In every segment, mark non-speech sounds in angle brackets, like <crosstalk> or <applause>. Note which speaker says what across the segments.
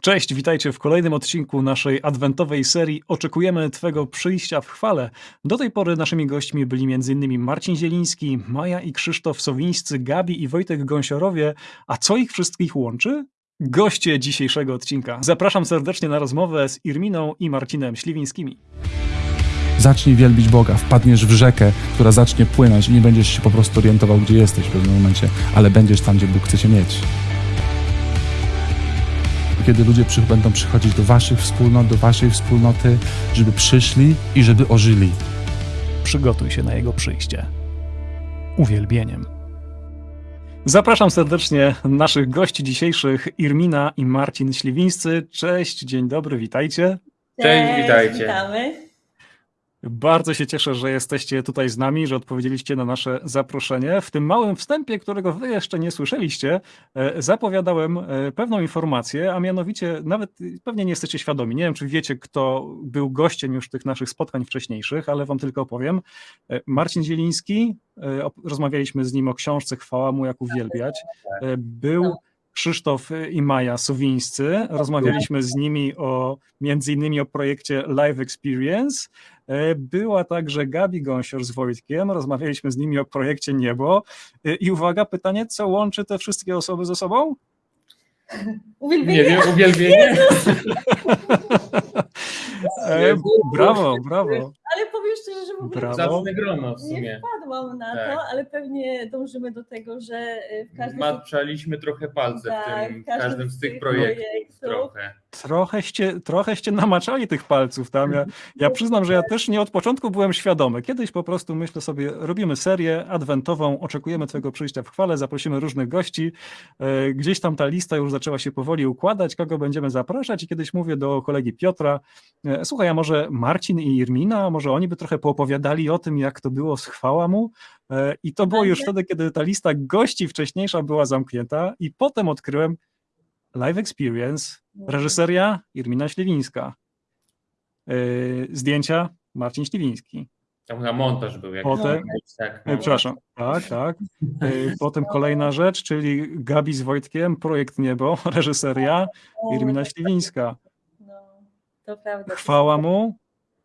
Speaker 1: Cześć, witajcie w kolejnym odcinku naszej adwentowej serii Oczekujemy Twego przyjścia w chwale. Do tej pory naszymi gośćmi byli m.in. Marcin Zieliński, Maja i Krzysztof Sowińscy, Gabi i Wojtek Gąsiorowie. A co ich wszystkich łączy? Goście dzisiejszego odcinka. Zapraszam serdecznie na rozmowę z Irminą i Marcinem Śliwińskimi.
Speaker 2: Zacznij wielbić Boga, wpadniesz w rzekę, która zacznie płynąć i nie będziesz się po prostu orientował, gdzie jesteś w pewnym momencie, ale będziesz tam, gdzie Bóg chce cię mieć. Kiedy ludzie przy, będą przychodzić do waszych wspólnot, do waszej wspólnoty, żeby przyszli i żeby ożyli.
Speaker 1: Przygotuj się na jego przyjście. Uwielbieniem. Zapraszam serdecznie naszych gości dzisiejszych, Irmina i Marcin Śliwińscy. Cześć, dzień dobry, witajcie.
Speaker 3: Cześć, witajcie.
Speaker 4: Witamy.
Speaker 1: Bardzo się cieszę, że jesteście tutaj z nami, że odpowiedzieliście na nasze zaproszenie. W tym małym wstępie, którego wy jeszcze nie słyszeliście, e, zapowiadałem e, pewną informację, a mianowicie nawet pewnie nie jesteście świadomi. Nie wiem, czy wiecie, kto był gościem już tych naszych spotkań wcześniejszych, ale wam tylko opowiem. E, Marcin Zieliński, rozmawialiśmy z nim o książce Chwała mu jak uwielbiać. Był Krzysztof i Maja Sowińscy. Rozmawialiśmy z nimi o między innymi o projekcie Live Experience. E, była także Gabi Gąsior z Wojtkiem. Rozmawialiśmy z nimi o projekcie Niebo. E, I uwaga, pytanie, co łączy te wszystkie osoby ze sobą?
Speaker 4: Uwielbienie.
Speaker 3: Nie wiem, uwielbienie. <laughs>
Speaker 1: E, brawo, brawo.
Speaker 4: Ale powiem szczerze, że w ogóle
Speaker 1: Brawo.
Speaker 3: Zacne grono w
Speaker 4: nie
Speaker 3: sumie.
Speaker 4: wpadłam na
Speaker 3: Tak.
Speaker 4: to, ale pewnie dążymy do tego, że w każdym
Speaker 3: Maczaliśmy trochę palce w,
Speaker 4: tak,
Speaker 3: tym, w każdym z tych
Speaker 4: projektów
Speaker 3: projektów trochę.
Speaker 1: Trochęście, trochęście namaczali tych palców tam. Ja, ja przyznam, że ja też nie od początku byłem świadomy. Kiedyś po prostu myślę sobie, robimy serię adwentową, oczekujemy Twojego przyjścia w chwale, zaprosimy różnych gości. E, Gdzieś tam ta lista już zaczęła się powoli układać, kogo będziemy zapraszać i kiedyś mówię do kolegi Piotra, e, słuchaj, a może Marcin i Irmina, a może oni by trochę poopowiadali o tym, jak to było z chwała mu? E, I to było już
Speaker 4: Będzie.
Speaker 1: wtedy, kiedy ta lista gości wcześniejsza była zamknięta i potem odkryłem Live Experience, reżyseria Irmina Śliwińska, Yy, zdjęcia Marcin Śliwiński.
Speaker 3: Tam na montaż był jak
Speaker 1: Potem-
Speaker 3: tak,
Speaker 1: Yy, przepraszam, tak, tak. Potem kolejna rzecz, czyli Gabi z Wojtkiem, Projekt Niebo, reżyseria Irmina
Speaker 4: tak,
Speaker 1: Śliwińska.
Speaker 4: No, to prawda.
Speaker 1: Chwała mu,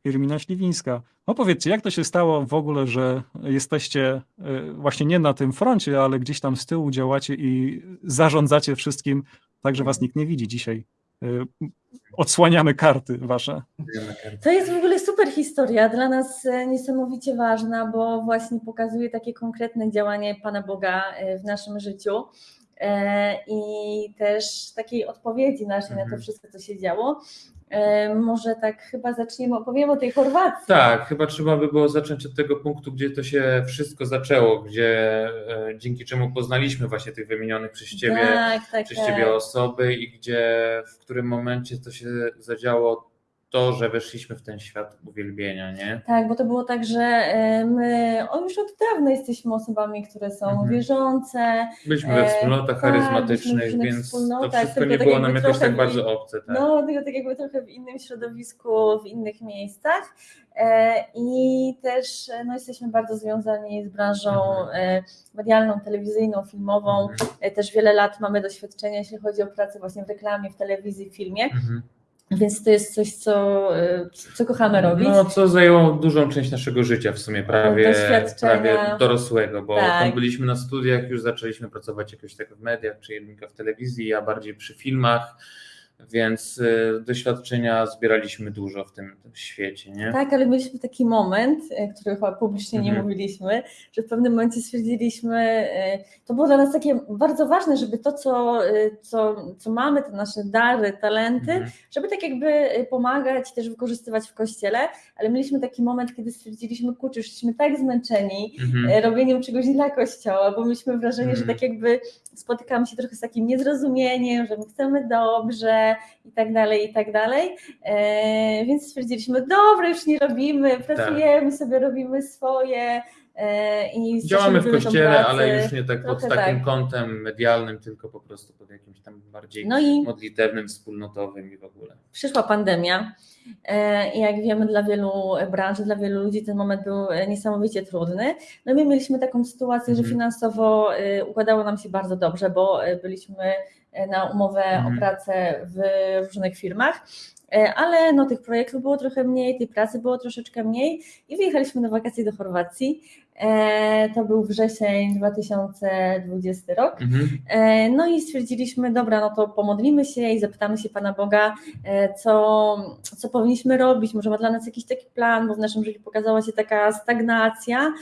Speaker 1: Irmina Śliwińska. No powiedzcie, jak to się stało w ogóle, że jesteście yy, właśnie nie na tym froncie, ale gdzieś tam z tyłu działacie i zarządzacie wszystkim, tak że was nikt nie widzi dzisiaj. Yy, Odsłaniamy karty wasze.
Speaker 4: To jest w ogóle super historia, dla nas e, niesamowicie ważna, bo właśnie pokazuje takie konkretne działanie Pana Boga e, w naszym życiu e, i też takiej odpowiedzi naszej na to
Speaker 3: Mhm.
Speaker 4: wszystko, co się działo. E, Może tak chyba zaczniemy, opowiem o tej Chorwacji.
Speaker 3: Tak, chyba trzeba by było zacząć od tego punktu, gdzie to się wszystko zaczęło, gdzie e, dzięki czemu poznaliśmy właśnie tych wymienionych przez Ciebie,
Speaker 4: tak, tak,
Speaker 3: przez
Speaker 4: tak.
Speaker 3: Ciebie osoby i gdzie w którym momencie to się zadziało to, że weszliśmy w ten świat uwielbienia, nie?
Speaker 4: Tak, bo to było tak, że e, my o, już od dawna jesteśmy osobami, które są
Speaker 3: Mhm.
Speaker 4: wierzące.
Speaker 3: Byliśmy we
Speaker 4: E,
Speaker 3: wspólnotach
Speaker 4: tak,
Speaker 3: charyzmatycznych,
Speaker 4: różnych
Speaker 3: więc to wszystko nie
Speaker 4: tak
Speaker 3: było nam
Speaker 4: jakby
Speaker 3: jakoś tak bardzo obce. Tak?
Speaker 4: No, tylko tak jakby trochę w innym środowisku, w innych miejscach. E, I też no, jesteśmy bardzo związani z branżą
Speaker 3: Mhm.
Speaker 4: medialną, telewizyjną, filmową.
Speaker 3: Mhm.
Speaker 4: Też wiele lat mamy doświadczenia, jeśli chodzi o pracę właśnie w reklamie, w telewizji, w filmie,
Speaker 3: Mhm.
Speaker 4: Więc to jest coś, co, e, co kochamy robić.
Speaker 3: No, co zajęło dużą część naszego życia w sumie, prawie, prawie dorosłego, bo
Speaker 4: Tak.
Speaker 3: tam byliśmy na studiach, już zaczęliśmy pracować jakoś tak w mediach, czy Jedynka w telewizji, ja bardziej przy filmach, więc y, doświadczenia zbieraliśmy dużo w tym, tym świecie, nie?
Speaker 4: Tak, ale mieliśmy taki moment, e, który chyba publicznie nie
Speaker 3: Mhm.
Speaker 4: mówiliśmy, że w pewnym momencie stwierdziliśmy, e, to było dla nas takie bardzo ważne, żeby to, co, co, co mamy, te nasze dary, talenty,
Speaker 3: Mhm.
Speaker 4: żeby tak jakby pomagać, też wykorzystywać w kościele, ale mieliśmy taki moment, kiedy stwierdziliśmy, kurczę, już jesteśmy tak zmęczeni
Speaker 3: Mhm.
Speaker 4: robieniem czegoś dla kościoła, bo mieliśmy wrażenie, że
Speaker 3: Mhm.
Speaker 4: tak jakby spotykamy się trochę z takim niezrozumieniem, że my chcemy dobrze i tak dalej, i tak dalej, e, więc stwierdziliśmy, dobra, już nie robimy, pracujemy sobie, robimy swoje i
Speaker 3: Działamy w kościele, ale już nie tak pod takim
Speaker 4: tak.
Speaker 3: kątem medialnym, tylko po prostu pod jakimś tam bardziej
Speaker 4: No i
Speaker 3: modlitewnym, wspólnotowym i w ogóle.
Speaker 4: przyszła pandemia e, i jak wiemy dla wielu branż, dla wielu ludzi ten moment był e, niesamowicie trudny. No my mieliśmy taką sytuację, że
Speaker 3: Mhm.
Speaker 4: finansowo e, układało nam się bardzo dobrze, bo e, byliśmy e, na umowę
Speaker 3: Mhm.
Speaker 4: o pracę w różnych firmach. E, Ale no, tych projektów było trochę mniej, tej pracy było troszeczkę mniej i wyjechaliśmy na wakacje do Chorwacji. E, To był wrzesień 2020 rok.
Speaker 3: Mhm.
Speaker 4: E, No i stwierdziliśmy, dobra, no to pomodlimy się i zapytamy się Pana Boga, e, co, co powinniśmy robić, może ma dla nas jakiś taki plan, bo w naszym życiu pokazała się taka stagnacja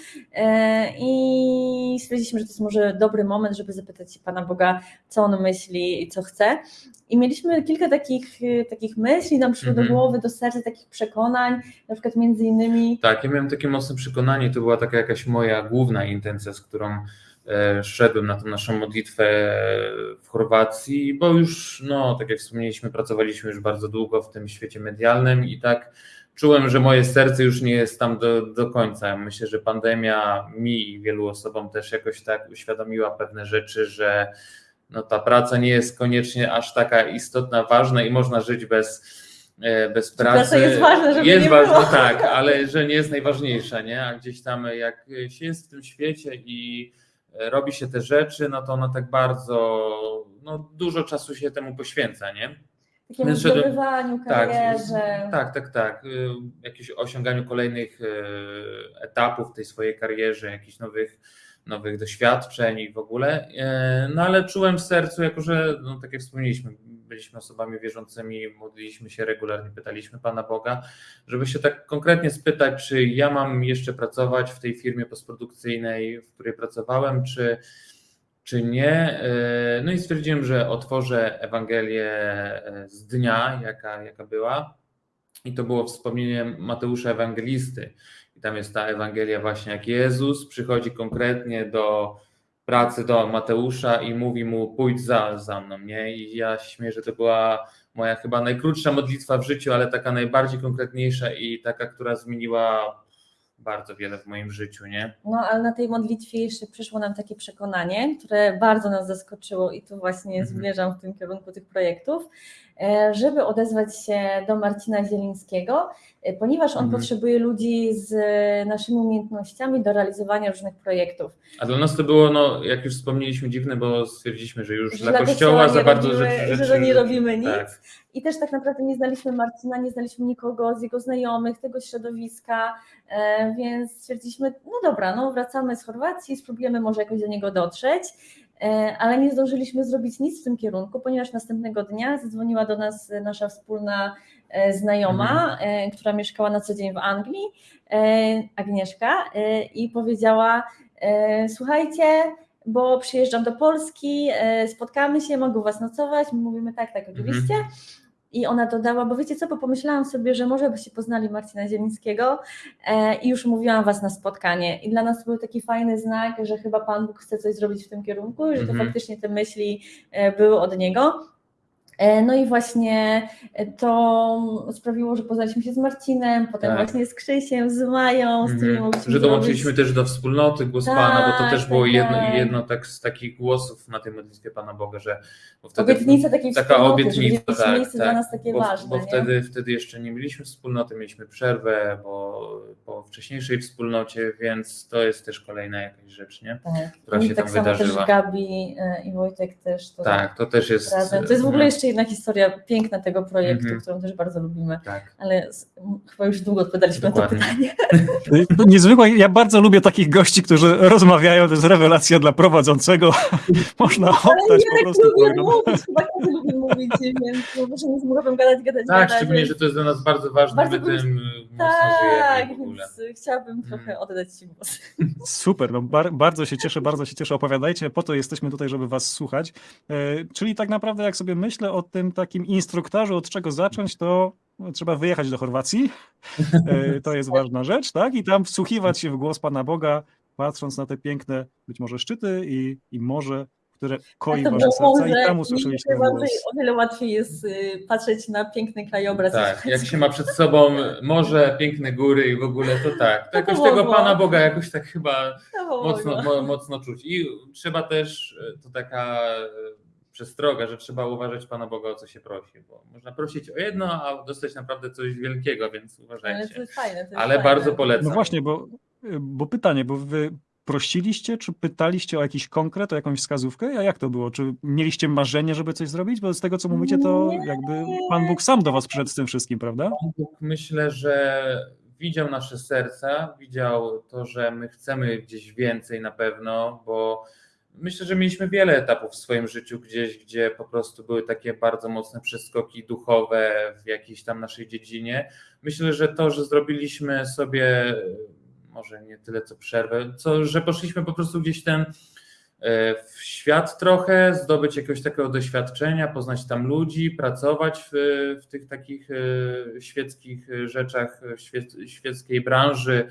Speaker 4: i stwierdziliśmy, że to jest może dobry moment, żeby zapytać się Pana Boga, co On myśli i co chce. I mieliśmy kilka takich, takich myśli, nam przyszło
Speaker 3: Mhm.
Speaker 4: do głowy, do serca, takich przekonań, na przykład między innymi
Speaker 3: Tak, ja miałem takie mocne przekonanie, to była taka jakaś moja główna intencja, z którą e, szedłem na tą naszą modlitwę w Chorwacji, bo już, no, tak jak wspomnieliśmy, pracowaliśmy już bardzo długo w tym świecie medialnym i tak czułem, że moje serce już nie jest tam do, do końca. Myślę, że pandemia mi i wielu osobom też jakoś tak uświadomiła pewne rzeczy, że no, ta praca nie jest koniecznie aż taka istotna, ważna i można żyć bez, bez pracy.
Speaker 4: praca jest ważna, żeby
Speaker 3: Jest
Speaker 4: nie
Speaker 3: ważna,
Speaker 4: było.
Speaker 3: tak, ale że nie jest najważniejsza, nie? A gdzieś tam jak się jest w tym świecie i robi się te rzeczy, no to ono tak bardzo, no dużo czasu się temu poświęca, nie?
Speaker 4: takiemu zdobywaniu,
Speaker 3: Tak,
Speaker 4: karierze.
Speaker 3: tak, tak, tak. Y, Jakieś osiąganiu kolejnych y, etapów w tej swojej karierze, jakichś nowych, nowych doświadczeń i w ogóle. No ale czułem w sercu, jako że, no, tak jak wspomnieliśmy, byliśmy osobami wierzącymi, modliliśmy się regularnie, pytaliśmy Pana Boga, żeby się tak konkretnie spytać, czy ja mam jeszcze pracować w tej firmie postprodukcyjnej, w której pracowałem, czy, czy nie. No i stwierdziłem, że otworzę Ewangelię e, z dnia, jaka, jaka była. I to było wspomnienie Mateusza Ewangelisty. I tam jest ta Ewangelia właśnie, jak Jezus przychodzi konkretnie do pracy do Mateusza i mówi mu pójdź za, za mną, nie? I ja śmieję, że to była moja chyba najkrótsza modlitwa w życiu, ale taka najbardziej konkretniejsza i taka, która zmieniła bardzo wiele w moim życiu, nie?
Speaker 4: No, ale na tej modlitwie jeszcze przyszło nam takie przekonanie, które bardzo nas zaskoczyło i tu właśnie
Speaker 3: Mhm.
Speaker 4: zmierzam w tym kierunku tych projektów, żeby odezwać się do Marcina Zielińskiego, e, ponieważ on
Speaker 3: Mhm.
Speaker 4: potrzebuje ludzi z naszymi umiejętnościami do realizowania różnych projektów.
Speaker 3: A dla nas to było, no, jak już wspomnieliśmy, dziwne, bo stwierdziliśmy, że już
Speaker 4: Że
Speaker 3: dla kościoła za bardzo
Speaker 4: robimy-
Speaker 3: rzeczy,
Speaker 4: że
Speaker 3: rzeczy
Speaker 4: nie robimy nic.
Speaker 3: Tak.
Speaker 4: I też tak naprawdę nie znaliśmy Marcina, nie znaliśmy nikogo z jego znajomych, tego środowiska, e, więc stwierdziliśmy, no dobra, no wracamy z Chorwacji, spróbujemy może jakoś do niego dotrzeć, e, ale nie zdążyliśmy zrobić nic w tym kierunku, ponieważ następnego dnia zadzwoniła do nas nasza wspólna e, znajoma, e, która mieszkała na co dzień w Anglii, e, Agnieszka, e, i powiedziała, e, słuchajcie, bo przyjeżdżam do Polski, e, spotkamy się, mogę u Was nocować. My mówimy tak, tak, oczywiście. I ona dodała, bo wiecie co, bo pomyślałam sobie, że może byście poznali Marcina Zielińskiego e, i już mówiłam Was na spotkanie. I dla nas to był taki fajny znak, że chyba Pan Bóg chce coś zrobić w tym kierunku i że to
Speaker 3: Mhm.
Speaker 4: faktycznie te myśli e, były od Niego. E, No i właśnie to sprawiło, że poznaliśmy się z Marcinem, potem
Speaker 3: Tak.
Speaker 4: właśnie z Krzysiem, z Mają, z którymi
Speaker 3: Mhm.
Speaker 4: mogliśmy
Speaker 3: Że dołączyliśmy
Speaker 4: zrobić-
Speaker 3: też do wspólnoty Głos
Speaker 4: Tak,
Speaker 3: Pana, bo to też było
Speaker 4: tak,
Speaker 3: jedno,
Speaker 4: tak.
Speaker 3: jedno tak, z takich głosów na tej modlitwie Pana Boga, że bo wtedy,
Speaker 4: Obietnica takiej
Speaker 3: taka obietnica,
Speaker 4: że
Speaker 3: tak,
Speaker 4: miejsce
Speaker 3: tak,
Speaker 4: dla nas takie
Speaker 3: bo,
Speaker 4: ważne.
Speaker 3: bo
Speaker 4: nie?
Speaker 3: wtedy, wtedy jeszcze nie mieliśmy wspólnoty, mieliśmy przerwę po, po wcześniejszej wspólnocie, więc to jest też kolejna jakaś rzecz, nie?
Speaker 4: Tak.
Speaker 3: która
Speaker 4: I
Speaker 3: się
Speaker 4: tak
Speaker 3: tam
Speaker 4: samo
Speaker 3: wydarzyła.
Speaker 4: też Gabi e, i Wojtek też to
Speaker 3: Tak, to też jest.
Speaker 4: razem. To jest w ogóle
Speaker 3: no,
Speaker 4: jeszcze jedna historia piękna tego projektu,
Speaker 3: Mhm.
Speaker 4: którą też bardzo lubimy,
Speaker 3: Tak.
Speaker 4: ale chyba już długo odpowiadaliśmy na to
Speaker 3: Dokładnie.
Speaker 4: pytanie. <laughs>
Speaker 1: Niezwykłe, ja bardzo lubię takich gości, którzy rozmawiają, to jest rewelacja dla prowadzącego. <laughs> Można
Speaker 4: Ale
Speaker 1: oddać
Speaker 4: ja
Speaker 1: po
Speaker 4: tak
Speaker 1: prostu
Speaker 4: lubię mówić, chyba każdy lubi mówić, więc no, nie z gadać, gadać,
Speaker 3: Tak,
Speaker 4: gadać.
Speaker 3: szczególnie, że to jest dla nas bardzo ważne,
Speaker 4: Bardzo
Speaker 3: my tym mocno
Speaker 4: Tak,
Speaker 3: żyjemy w ogóle.
Speaker 4: więc chciałabym trochę
Speaker 3: Mm.
Speaker 4: oddać Ci głos. <laughs>
Speaker 1: Super, no bar, bardzo się cieszę, bardzo się cieszę. Opowiadajcie, po to jesteśmy tutaj, żeby was słuchać. E, czyli tak naprawdę, jak sobie myślę o tym takim instruktorze, od czego zacząć, to trzeba wyjechać do Chorwacji. E, to jest ważna rzecz, tak? I tam wsłuchiwać się w głos Pana Boga, patrząc na te piękne, być może szczyty i, i morze, które koi wasze serca
Speaker 4: może
Speaker 1: i tam usłyszeliśmy głos.
Speaker 4: O wiele łatwiej jest y, patrzeć na piękny krajobraz.
Speaker 3: Tak, jak się ma przed sobą morze, piękne góry i w ogóle to tak. To
Speaker 4: To
Speaker 3: jakoś tego Pana Boga jakoś tak chyba mocno, mo, mocno czuć. I trzeba też, e, to taka e, przestroga, że trzeba uważać Pana Boga o co się prosi, bo można prosić o jedno, a dostać naprawdę coś wielkiego, więc
Speaker 4: Ale to
Speaker 3: uważajcie.
Speaker 4: jest fajne. To jest
Speaker 3: Ale
Speaker 4: fajne.
Speaker 3: bardzo polecam.
Speaker 1: No właśnie, bo, bo pytanie, bo wy prosiliście, czy pytaliście o jakiś konkret, o jakąś wskazówkę? A jak to było? Czy mieliście marzenie, żeby coś zrobić? Bo z tego, co mówicie, to jakby Pan Bóg sam do was przyszedł z tym wszystkim, prawda?
Speaker 3: Pan Bóg myślę, że widział nasze serca, widział to, że my chcemy gdzieś więcej na pewno, bo myślę, że mieliśmy wiele etapów w swoim życiu gdzieś, gdzie po prostu były takie bardzo mocne przeskoki duchowe w jakiejś tam naszej dziedzinie. Myślę, że to, że zrobiliśmy sobie może nie tyle co przerwę, co że poszliśmy po prostu gdzieś ten w świat trochę, zdobyć jakiegoś takiego doświadczenia, poznać tam ludzi, pracować w, w tych takich e, świeckich rzeczach, w świec, świeckiej branży,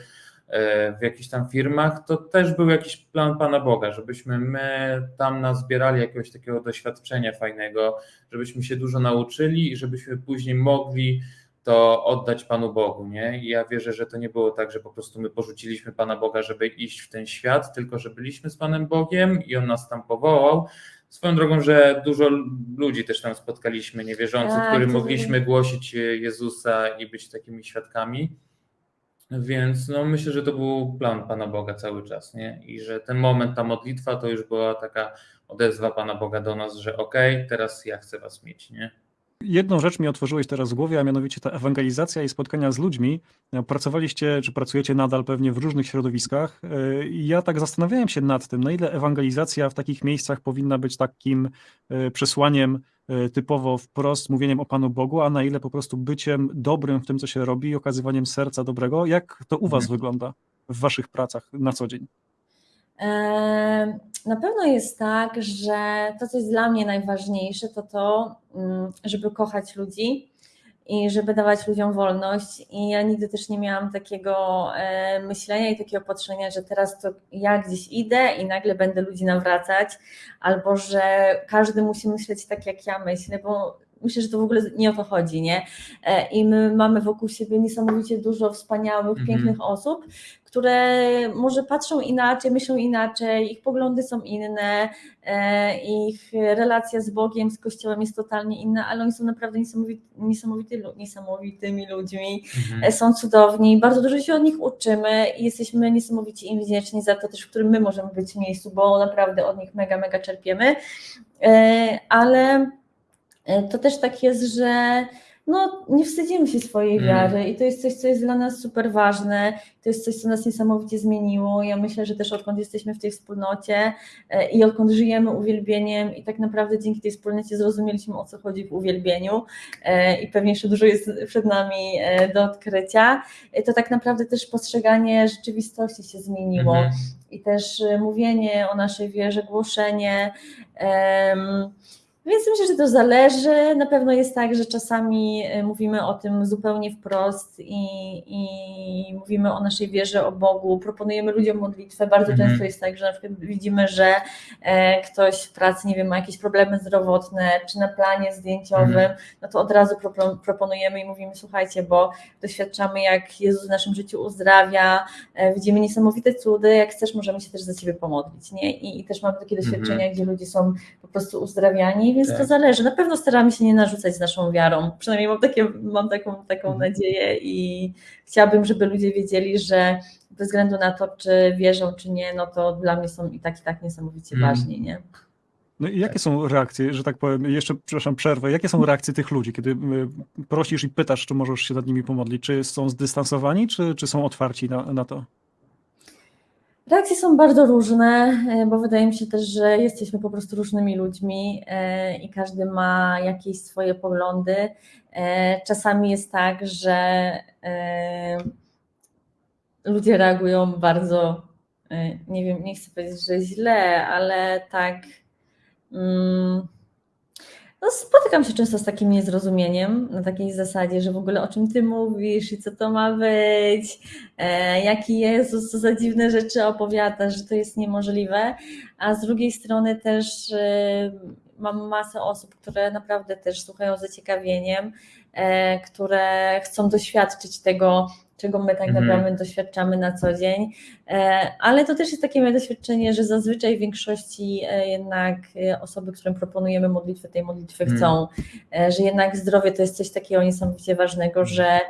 Speaker 3: e, w jakichś tam firmach, to też był jakiś plan Pana Boga, żebyśmy my tam nazbierali jakiegoś takiego doświadczenia fajnego, żebyśmy się dużo nauczyli i żebyśmy później mogli to oddać Panu Bogu, nie? I ja wierzę, że to nie było tak, że po prostu my porzuciliśmy Pana Boga, żeby iść w ten świat, tylko że byliśmy z Panem Bogiem i On nas tam powołał. Swoją drogą, że dużo ludzi też tam spotkaliśmy niewierzących,
Speaker 4: Tak,
Speaker 3: którym mogliśmy głosić Jezusa i być takimi świadkami. Więc no, myślę, że to był plan Pana Boga cały czas, nie? I że ten moment, ta modlitwa to już była taka odezwa Pana Boga do nas, że okej, okay, teraz ja chcę Was mieć, nie?
Speaker 1: Jedną rzecz mi otworzyłeś teraz w głowie, a mianowicie ta ewangelizacja i spotkania z ludźmi. Pracowaliście, czy pracujecie nadal pewnie w różnych środowiskach. I ja tak zastanawiałem się nad tym, na ile ewangelizacja w takich miejscach powinna być takim e, przesłaniem e, typowo wprost, mówieniem o Panu Bogu, a na ile po prostu byciem dobrym w tym, co się robi, okazywaniem serca dobrego. Jak to u Was mhm. wygląda w Waszych pracach na co dzień?
Speaker 4: Na pewno jest tak, że to, co jest dla mnie najważniejsze, to to, mm, żeby kochać ludzi i żeby dawać ludziom wolność. I ja nigdy też nie miałam takiego e, myślenia i takiego patrzenia, że teraz to ja gdzieś idę i nagle będę ludzi nawracać, albo że każdy musi myśleć tak, jak ja myślę, bo myślę, że to w ogóle nie o to chodzi, nie? E, I my mamy wokół siebie niesamowicie dużo wspaniałych, -hmm. pięknych osób, które może patrzą inaczej, myślą inaczej, ich poglądy są inne, e, ich relacja z Bogiem, z Kościołem jest totalnie inna, ale oni są naprawdę niesamowity, niesamowity, niesamowitymi ludźmi, mhm. E, są cudowni, bardzo dużo się od nich uczymy i jesteśmy niesamowicie im wdzięczni za to też, w którym my możemy być w miejscu, bo naprawdę od nich mega, mega czerpiemy, ale to też tak jest, że no, nie wstydzimy się swojej mm. wiary i to jest coś, co jest dla nas super ważne, to jest coś, co nas niesamowicie zmieniło. Ja myślę, że też odkąd jesteśmy w tej wspólnocie e, i odkąd żyjemy uwielbieniem i tak naprawdę dzięki tej wspólnocie zrozumieliśmy o co chodzi w uwielbieniu e, i pewnie jeszcze dużo jest przed nami e, do odkrycia, to tak naprawdę też postrzeganie rzeczywistości się zmieniło mm i też mówienie o naszej wierze, głoszenie. Um, więc myślę, że to zależy. Na pewno jest tak, że czasami y, mówimy o tym zupełnie wprost i, i mówimy o naszej wierze, o Bogu, proponujemy ludziom modlitwę. Bardzo mhm. często jest tak, że na przykład widzimy, że e, ktoś w pracy, nie wiem, ma jakieś problemy zdrowotne, czy na planie zdjęciowym, mhm. no to od razu proponujemy i mówimy, słuchajcie, bo doświadczamy, jak Jezus w naszym życiu uzdrawia, e, widzimy niesamowite cudy, jak chcesz, możemy się też za Ciebie pomodlić, nie? I, i też mamy takie mhm. doświadczenia, gdzie ludzie są po prostu uzdrawiani więc tak. to zależy. Na pewno staramy się nie narzucać z naszą wiarą. Przynajmniej mam, takie, mam taką, taką mhm. nadzieję i chciałabym, żeby ludzie wiedzieli, że bez względu na to, czy wierzą, czy nie, no to dla mnie są i tak, i tak niesamowicie mm. ważni, nie?
Speaker 1: No i jakie są reakcje, że tak powiem, jeszcze, przepraszam, przerwę, jakie są reakcje tych ludzi, kiedy prosisz i pytasz, czy możesz się nad nimi pomodlić? Czy są zdystansowani, czy, czy są otwarci na, na to?
Speaker 4: Reakcje są bardzo różne, e, bo wydaje mi się też, że jesteśmy po prostu różnymi ludźmi e, i każdy ma jakieś swoje poglądy. E, czasami jest tak, że ludzie reagują bardzo, nie wiem, nie chcę powiedzieć, że źle, ale tak. Mm, no, spotykam się często z takim niezrozumieniem, na takiej zasadzie, że w ogóle o czym ty mówisz i co to ma być, e, jaki Jezus, co za dziwne rzeczy opowiada, że to jest niemożliwe, a z drugiej strony też e, mam masę osób, które naprawdę też słuchają z zaciekawieniem, e, które chcą doświadczyć tego, czego my tak mhm. naprawdę doświadczamy na co dzień. E, ale to też jest takie moje doświadczenie, że zazwyczaj w większości e, jednak e, osoby, którym proponujemy modlitwę, tej modlitwy mhm. chcą, że jednak zdrowie to jest coś takiego niesamowicie ważnego, mhm. że,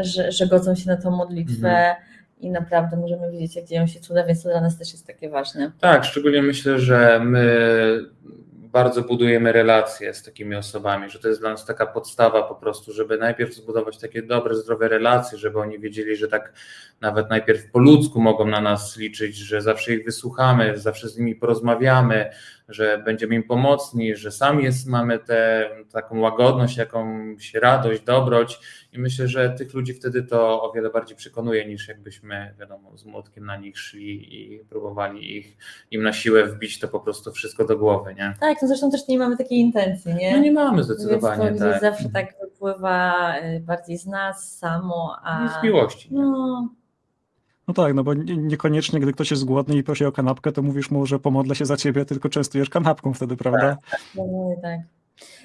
Speaker 4: że, że godzą się na tą modlitwę. i naprawdę możemy widzieć, jak dzieją się cuda, więc to dla nas też jest takie ważne.
Speaker 3: Tak, szczególnie myślę, że my bardzo budujemy relacje z takimi osobami, że to jest dla nas taka podstawa po prostu, żeby najpierw zbudować takie dobre, zdrowe relacje, żeby oni wiedzieli, że tak nawet najpierw po ludzku mogą na nas liczyć, że zawsze ich wysłuchamy, zawsze z nimi porozmawiamy, że będziemy im pomocni, że sami jest, mamy tę taką łagodność, jakąś radość, dobroć i myślę, że tych ludzi wtedy to o wiele bardziej przekonuje niż jakbyśmy, wiadomo, z młotkiem na nich szli i próbowali ich im na siłę wbić to po prostu wszystko do głowy, nie?
Speaker 4: Tak, no zresztą też nie mamy takiej intencji, nie?
Speaker 3: No nie mamy
Speaker 4: Więc
Speaker 3: zdecydowanie,
Speaker 4: to
Speaker 3: tak.
Speaker 4: zawsze tak wypływa y, bardziej z nas samo, a...
Speaker 3: Z miłości. nie?
Speaker 4: No,
Speaker 1: tak, no bo nie- niekoniecznie, gdy ktoś jest głodny i prosi o kanapkę, to mówisz mu, że pomodlę się za ciebie, tylko częstujesz kanapką wtedy, prawda?
Speaker 4: dokładnie tak.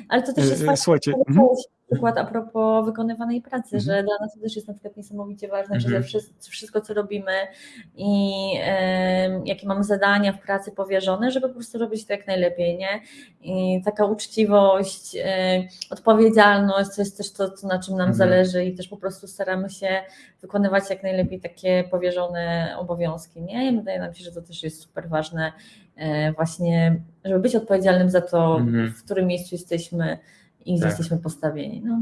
Speaker 4: Ale to też
Speaker 1: E,
Speaker 4: jest
Speaker 1: e,
Speaker 4: fajne,
Speaker 1: Słuchajcie, mhm.
Speaker 4: Przykład a propos wykonywanej pracy,
Speaker 1: Mhm.
Speaker 4: że dla nas to też jest na przykład niesamowicie ważne, że
Speaker 3: Mhm.
Speaker 4: ze wszystko, wszystko, co robimy i em, jakie mamy zadania w pracy powierzone, żeby po prostu robić to jak najlepiej, nie? I taka uczciwość, e, odpowiedzialność, to jest też to, co- na czym nam
Speaker 3: Mhm.
Speaker 4: zależy i też po prostu staramy się wykonywać jak najlepiej takie powierzone obowiązki, nie? I wydaje nam się, że to też jest super ważne e, właśnie, żeby być odpowiedzialnym za to,
Speaker 3: Mhm.
Speaker 4: w którym miejscu jesteśmy i gdzie
Speaker 3: Tak.
Speaker 4: jesteśmy postawieni. No.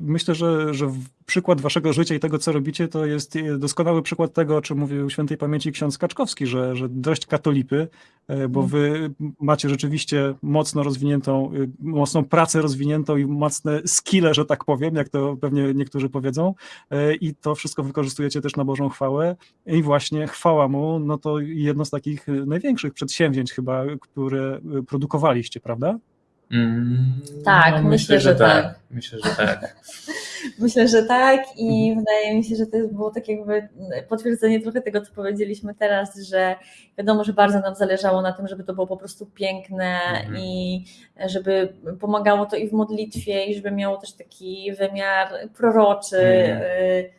Speaker 1: Myślę, że, że przykład waszego życia i tego, co robicie, to jest e, doskonały przykład tego, o czym mówił świętej pamięci ksiądz Kaczkowski, że, że dość katolipy, e, bo
Speaker 4: Mm.
Speaker 1: wy macie rzeczywiście mocno rozwiniętą, y, mocną pracę rozwiniętą i mocne skille, że tak powiem, jak to pewnie niektórzy powiedzą e, i to wszystko wykorzystujecie też na Bożą chwałę i właśnie chwała Mu, no to jedno z takich największych przedsięwzięć chyba, które produkowaliście, prawda?
Speaker 3: Mm,
Speaker 4: Tak, <laughs> myślę, że tak.
Speaker 3: Myślę, że tak.
Speaker 4: Myślę, że tak i
Speaker 3: Mhm.
Speaker 4: wydaje mi się, że to było tak jakby potwierdzenie trochę tego, co powiedzieliśmy teraz, że wiadomo, że bardzo nam zależało na tym, żeby to było po prostu piękne
Speaker 3: Mhm.
Speaker 4: i żeby pomagało to i w modlitwie i żeby miało też taki wymiar proroczy. Y,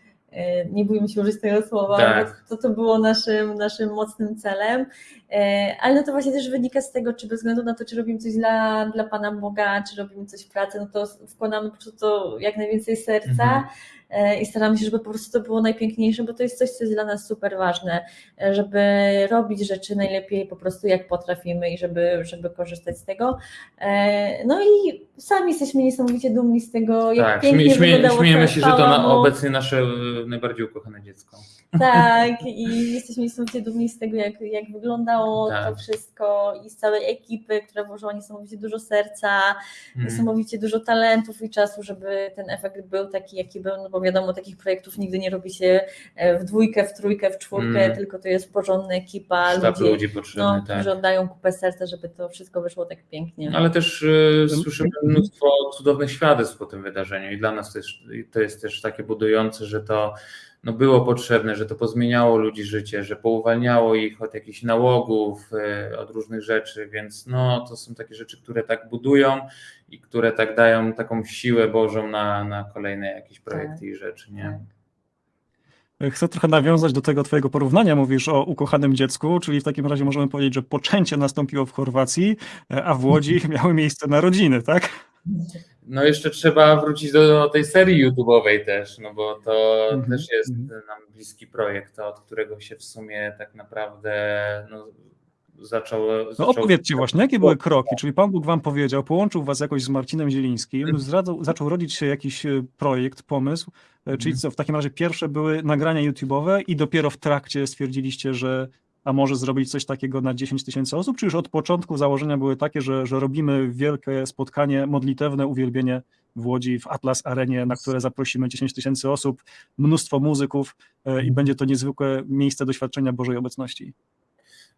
Speaker 4: Nie bójmy się użyć tego słowa,
Speaker 3: Tak.
Speaker 4: to, to było naszym, naszym mocnym celem. E, Ale no to właśnie też wynika z tego, czy bez względu na to, czy robimy coś dla, dla Pana Boga, czy robimy coś w pracy, no to wkładamy po prostu to jak najwięcej serca
Speaker 3: Mhm.
Speaker 4: E, i staramy się, żeby po prostu to było najpiękniejsze, bo to jest coś, co jest dla nas super ważne, e, żeby robić rzeczy najlepiej po prostu jak potrafimy i żeby, żeby korzystać z tego. E, No i sami jesteśmy niesamowicie dumni z tego, jak
Speaker 3: Tak,
Speaker 4: pięknie
Speaker 3: śmie, śmie,
Speaker 4: wyglądało
Speaker 3: śmiejemy się, że to na, obecnie nasze najbardziej ukochane dziecko.
Speaker 4: Tak, i jesteśmy niesamowicie dumni z tego, jak, jak wyglądało
Speaker 3: Tak.
Speaker 4: to wszystko i z całej ekipy, która włożyła niesamowicie dużo serca,
Speaker 3: Mm.
Speaker 4: niesamowicie dużo talentów i czasu, żeby ten efekt był taki, jaki był, no bo wiadomo, takich projektów nigdy nie robi się e, w dwójkę, w trójkę, w czwórkę,
Speaker 3: Mm.
Speaker 4: tylko to jest porządna ekipa
Speaker 3: Sztab
Speaker 4: ludzi,
Speaker 3: ludzi potrzebny,
Speaker 4: no,
Speaker 3: tak.
Speaker 4: którzy oddają kupę serca, żeby to wszystko wyszło tak pięknie.
Speaker 3: Ale też y, słyszymy mnóstwo cudownych świadectw po tym wydarzeniu i dla nas to jest, to jest też takie budujące, że to no, było potrzebne, że to pozmieniało ludzi życie, że pouwalniało ich od jakichś nałogów, y, od różnych rzeczy, więc no, to są takie rzeczy, które tak budują i które tak dają taką siłę Bożą na, na kolejne jakieś projekty i rzeczy, nie?
Speaker 1: Chcę trochę nawiązać do tego twojego porównania. Mówisz o ukochanym dziecku, czyli w takim razie możemy powiedzieć, że poczęcie nastąpiło w Chorwacji, e, a w Łodzi <laughs> miały miejsce narodziny, tak?
Speaker 3: No jeszcze trzeba wrócić do, do tej serii YouTube'owej też, no bo to
Speaker 1: Mhm,
Speaker 3: też jest
Speaker 1: mhm.
Speaker 3: nam bliski projekt, od którego się w sumie tak naprawdę no, zaczął...
Speaker 1: No
Speaker 3: zaczął
Speaker 1: opowiedzcie właśnie, jakie były kroki? Czyli Pan Bóg wam powiedział, połączył was jakoś z Marcinem Zielińskim, zdradzał, zaczął rodzić się jakiś e, projekt, pomysł, e, czyli co, w takim razie pierwsze były nagrania YouTube'owe i dopiero w trakcie stwierdziliście, że a może zrobić coś takiego na 10 tysięcy osób, czy już od początku założenia były takie, że, że robimy wielkie spotkanie modlitewne, uwielbienie w Łodzi, w Atlas Arenie, na które zaprosimy 10 tysięcy osób, mnóstwo muzyków e, i będzie to niezwykłe miejsce doświadczenia Bożej obecności.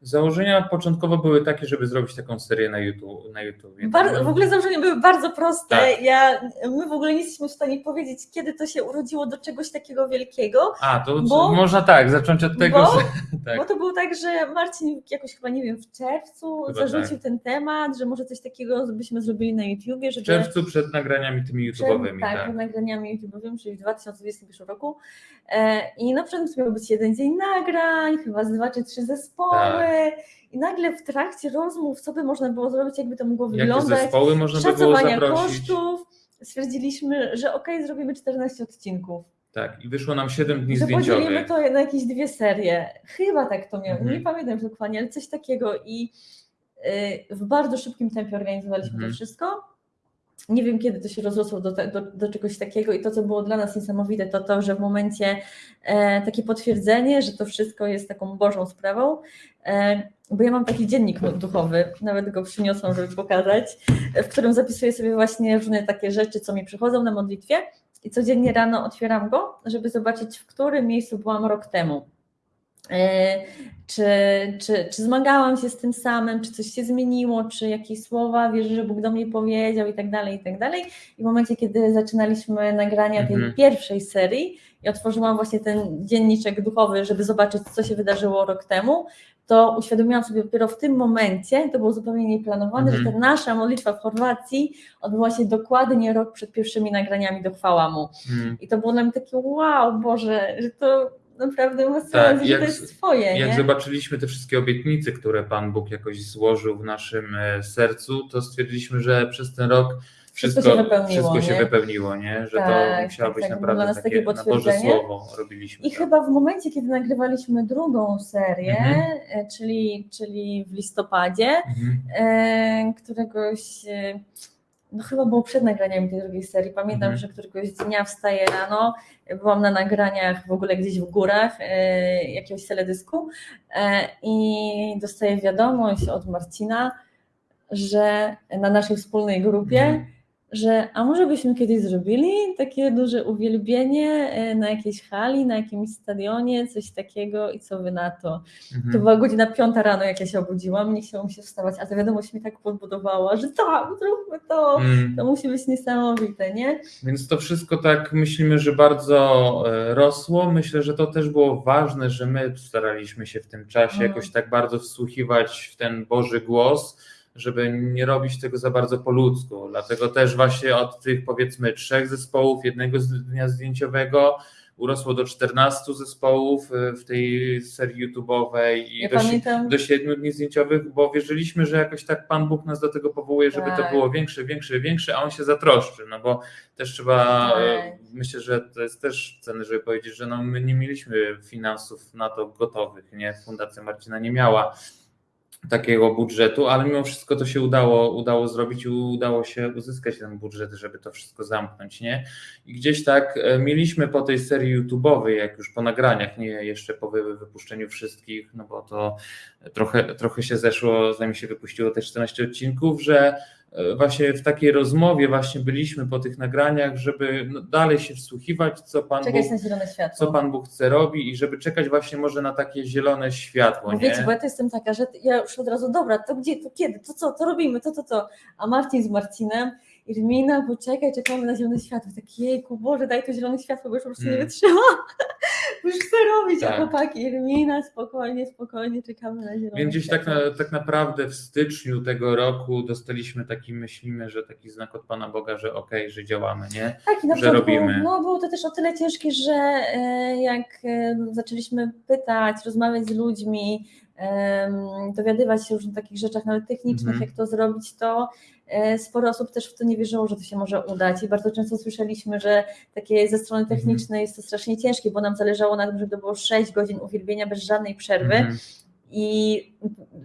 Speaker 3: Założenia początkowo były takie, żeby zrobić taką serię na YouTube. Na YouTube.
Speaker 4: W ogóle założenia były bardzo proste.
Speaker 3: Tak.
Speaker 4: Ja, my w ogóle nie jesteśmy w stanie powiedzieć, kiedy to się urodziło do czegoś takiego wielkiego,
Speaker 3: A, to
Speaker 4: Bo-
Speaker 3: można tak, zacząć od tego,
Speaker 4: bo-
Speaker 3: że... <laughs>
Speaker 4: Bo
Speaker 3: Tak.
Speaker 4: to było tak, że Marcin jakoś chyba, nie wiem, w czerwcu
Speaker 3: Chyba
Speaker 4: zarzucił
Speaker 3: tak.
Speaker 4: ten temat, że może coś takiego byśmy zrobili na YouTubie,
Speaker 3: W
Speaker 4: żeby...
Speaker 3: czerwcu przed nagraniami tymi YouTube'owymi,
Speaker 4: tak,
Speaker 3: tak.
Speaker 4: przed nagraniami YouTube'owymi, czyli w 2021 roku. E, I na początku miał być jeden dzień nagrań, chyba z dwa czy trzy zespoły. I nagle w trakcie rozmów, co by można było zrobić, jakby to mogło
Speaker 3: Jakie
Speaker 4: wyglądać,
Speaker 3: zespoły można by było zaprosić?
Speaker 4: kosztów, stwierdziliśmy, że okej, zrobimy 14 odcinków.
Speaker 3: Tak, i wyszło nam 7 dni
Speaker 4: że podzielimy
Speaker 3: zdjęciowych.
Speaker 4: to na jakieś dwie serie. Chyba tak to miało.
Speaker 3: Mhm.
Speaker 4: Nie pamiętam dokładnie, ale coś takiego i y, w bardzo szybkim tempie organizowaliśmy
Speaker 3: Mhm.
Speaker 4: to wszystko. Nie wiem, kiedy to się rozrosło do, do, do czegoś takiego i to, co było dla nas niesamowite, to to, że w momencie e, takie potwierdzenie, że to wszystko jest taką Bożą sprawą, e, bo ja mam taki dziennik duchowy, nawet go przyniosłam, żeby pokazać, w którym zapisuję sobie właśnie różne takie rzeczy, co mi przychodzą na modlitwie i codziennie rano otwieram go, żeby zobaczyć, w którym miejscu byłam rok temu. Czy, czy, czy zmagałam się z tym samym, czy coś się zmieniło, czy jakieś słowa wierzę, że Bóg do mnie powiedział i tak dalej, i tak dalej. I w momencie, kiedy zaczynaliśmy nagrania tej
Speaker 3: Mhm.
Speaker 4: pierwszej serii i otworzyłam właśnie ten dzienniczek duchowy, żeby zobaczyć, co się wydarzyło rok temu, to uświadomiłam sobie dopiero w tym momencie, to było zupełnie nieplanowane,
Speaker 3: Mhm.
Speaker 4: że ta nasza modlitwa w Chorwacji odbyła się dokładnie rok przed pierwszymi nagraniami do chwała Mu.
Speaker 3: Mhm.
Speaker 4: I to było dla mnie takie wow, Boże, że to naprawdę sens,
Speaker 3: Tak,
Speaker 4: że
Speaker 3: jak
Speaker 4: to jest Twoje,
Speaker 3: Jak
Speaker 4: nie?
Speaker 3: zobaczyliśmy te wszystkie obietnice, które Pan Bóg jakoś złożył w naszym e, sercu, to stwierdziliśmy, że przez ten rok
Speaker 4: Wszystko
Speaker 3: wszystko,
Speaker 4: się wypełniło,
Speaker 3: wszystko się
Speaker 4: nie?
Speaker 3: wypełniło, nie? że
Speaker 4: Tak,
Speaker 3: to musiało
Speaker 4: tak,
Speaker 3: być
Speaker 4: tak,
Speaker 3: naprawdę
Speaker 4: nas
Speaker 3: takie,
Speaker 4: takie
Speaker 3: na Boże. Słowo robiliśmy.
Speaker 4: I chyba w momencie, kiedy nagrywaliśmy drugą serię,
Speaker 3: Mhm.
Speaker 4: e, czyli, czyli w listopadzie,
Speaker 3: Mhm.
Speaker 4: e, któregoś, e, no chyba było przed nagraniem tej drugiej serii, pamiętam,
Speaker 3: Mhm.
Speaker 4: że któregoś dnia wstaję rano, byłam na nagraniach w ogóle gdzieś w górach e, jakiegoś teledysku e, i dostaję wiadomość od Marcina, że na naszej wspólnej grupie,
Speaker 3: Mhm.
Speaker 4: Że a może byśmy kiedyś zrobili takie duże uwielbienie e, na jakiejś hali, na jakimś stadionie, coś takiego i co wy na to?
Speaker 3: Mhm.
Speaker 4: To była godzina piąta rano, jak ja się obudziłam, nie chciało mi się wstawać, a ta wiadomość mnie tak podbudowała, że tak, zróbmy to,
Speaker 3: Mm.
Speaker 4: to musi być niesamowite, nie?
Speaker 3: Więc to wszystko tak myślimy, że bardzo e, rosło. Myślę, że to też było ważne, że my staraliśmy się w tym czasie
Speaker 4: Mhm.
Speaker 3: jakoś tak bardzo wsłuchiwać w ten Boży głos, żeby nie robić tego za bardzo po ludzku. Dlatego też właśnie od tych powiedzmy trzech zespołów, jednego z- dnia zdjęciowego urosło do 14 zespołów e, w tej serii YouTube'owej i
Speaker 4: Ja
Speaker 3: do,
Speaker 4: pamiętam,
Speaker 3: do siedmiu dni zdjęciowych, bo wierzyliśmy, że jakoś tak Pan Bóg nas do tego powołuje, żeby to
Speaker 4: Tak.
Speaker 3: było większe, większe, większe, a On się zatroszczy, no bo też trzeba,
Speaker 4: Tak.
Speaker 3: e, myślę, że to jest też cenne, żeby powiedzieć, że no my nie mieliśmy finansów na to gotowych, nie, Fundacja Marcina nie miała takiego budżetu, ale mimo wszystko to się udało, udało zrobić i udało się uzyskać ten budżet, żeby to wszystko zamknąć, nie? I gdzieś tak e, mieliśmy po tej serii YouTube'owej, jak już po nagraniach, nie jeszcze po wy- wypuszczeniu wszystkich, no bo to trochę, trochę się zeszło, zanim się wypuściło te 14 odcinków, że właśnie w takiej rozmowie właśnie byliśmy po tych nagraniach, żeby no, dalej się wsłuchiwać, co Pan
Speaker 4: czekać
Speaker 3: Bóg,
Speaker 4: na zielone światło.
Speaker 3: co Pan Bóg chce robi i żeby czekać właśnie może na takie zielone światło,
Speaker 4: Bo
Speaker 3: nie?
Speaker 4: wiecie, bo ja to jestem taka, że ja już od razu, dobra, to gdzie, to kiedy, to co, to robimy, to, to, to. A Marcin z Marcinem, Irmina, poczekaj, czekamy na zielone światło. Tak, jejku, Boże, daj to zielone światło, bo już po prostu nie
Speaker 3: Mm.
Speaker 4: wytrzyma. Bo <laughs> już chcę robić, a
Speaker 3: Tak.
Speaker 4: chłopaki, Irmina, spokojnie, spokojnie, czekamy na zielone
Speaker 3: Więc gdzieś tak, na, tak naprawdę w styczniu tego roku dostaliśmy taki, myślimy, że taki znak od Pana Boga, że okej, że działamy, nie?
Speaker 4: Tak, i na
Speaker 3: że
Speaker 4: początku
Speaker 3: robimy.
Speaker 4: no, było to też o tyle ciężkie, że e, jak e, zaczęliśmy pytać, rozmawiać z ludźmi, dowiadywać się o różnych takich rzeczach, nawet technicznych,
Speaker 3: Mhm.
Speaker 4: jak to zrobić, to e, sporo osób też w to nie wierzyło, że to się może udać i bardzo często słyszeliśmy, że takie ze strony
Speaker 3: Mhm.
Speaker 4: technicznej jest to strasznie ciężkie, bo nam zależało na tym, żeby to było 6 godzin uwielbienia bez żadnej przerwy
Speaker 3: Mhm.
Speaker 4: I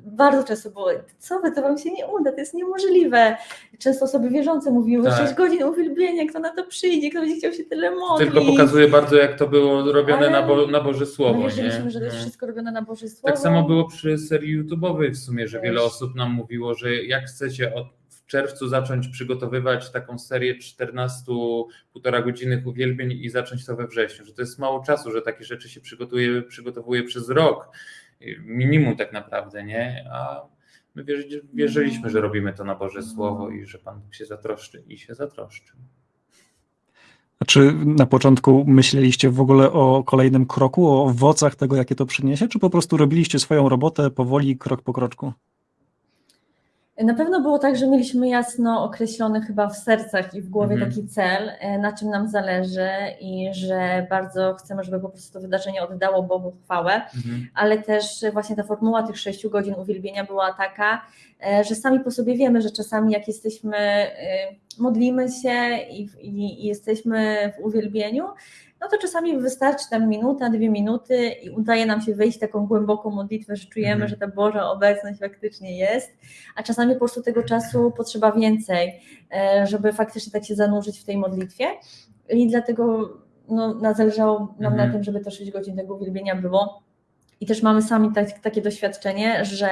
Speaker 4: bardzo często było, co wy, to wam się nie uda, to jest niemożliwe. Często osoby wierzące mówiły,
Speaker 3: Tak.
Speaker 4: 6 godzin uwielbienia, kto na to przyjdzie, kto będzie chciał się tyle modlić.
Speaker 3: Tylko pokazuje bardzo, jak to było robione
Speaker 4: Ale
Speaker 3: na, bo, na Boże Słowo,
Speaker 4: wierzyliśmy,
Speaker 3: nie?
Speaker 4: że to jest
Speaker 3: No.
Speaker 4: wszystko robione na Boże Słowo.
Speaker 3: Tak samo było przy serii YouTube'owej w sumie, że
Speaker 4: Też.
Speaker 3: wiele osób nam mówiło, że jak chcecie od, w czerwcu zacząć przygotowywać taką serię 14 półtora godzinnych uwielbień i zacząć to we wrześniu, że to jest mało czasu, że takie rzeczy się przygotuje, przygotowuje przez rok, minimum tak naprawdę, nie? A my wierzy, wierzyliśmy, że robimy to na Boże Słowo i że Pan Bóg się zatroszczy i się zatroszczył.
Speaker 1: A czy na początku myśleliście w ogóle o kolejnym kroku, o owocach tego, jakie to przyniesie, czy po prostu robiliście swoją robotę powoli, krok po kroczku?
Speaker 4: Na pewno było tak, że mieliśmy jasno określony chyba w sercach i w głowie
Speaker 3: Mhm.
Speaker 4: taki cel, e, na czym nam zależy i że bardzo chcemy, żeby po prostu to wydarzenie oddało Bogu chwałę,
Speaker 3: Mhm.
Speaker 4: ale też właśnie ta formuła tych 6 godzin uwielbienia była taka, e, że sami po sobie wiemy, że czasami jak jesteśmy, e, modlimy się i, i, i jesteśmy w uwielbieniu, no to czasami wystarczy tam minuta, dwie minuty i udaje nam się wejść w taką głęboką modlitwę, że czujemy,
Speaker 3: Mhm.
Speaker 4: że ta Boża obecność faktycznie jest, a czasami po prostu tego czasu potrzeba więcej, e, żeby faktycznie tak się zanurzyć w tej modlitwie i dlatego no, zależało nam
Speaker 3: Mhm.
Speaker 4: na tym, żeby te 6 godzin tego uwielbienia było. I też mamy sami tak, takie doświadczenie, że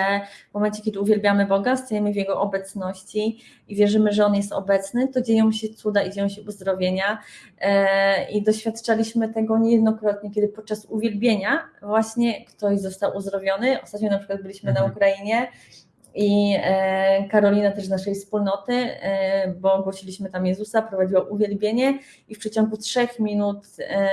Speaker 4: w momencie, kiedy uwielbiamy Boga, stajemy w Jego obecności i wierzymy, że On jest obecny, to dzieją się cuda i dzieją się uzdrowienia. E, I doświadczaliśmy tego niejednokrotnie, kiedy podczas uwielbienia właśnie ktoś został uzdrowiony. Ostatnio na przykład byliśmy na
Speaker 3: Mhm.
Speaker 4: Ukrainie i e, Karolina też z naszej wspólnoty, e, bo głosiliśmy tam Jezusa, prowadziła uwielbienie i w przeciągu trzech minut e,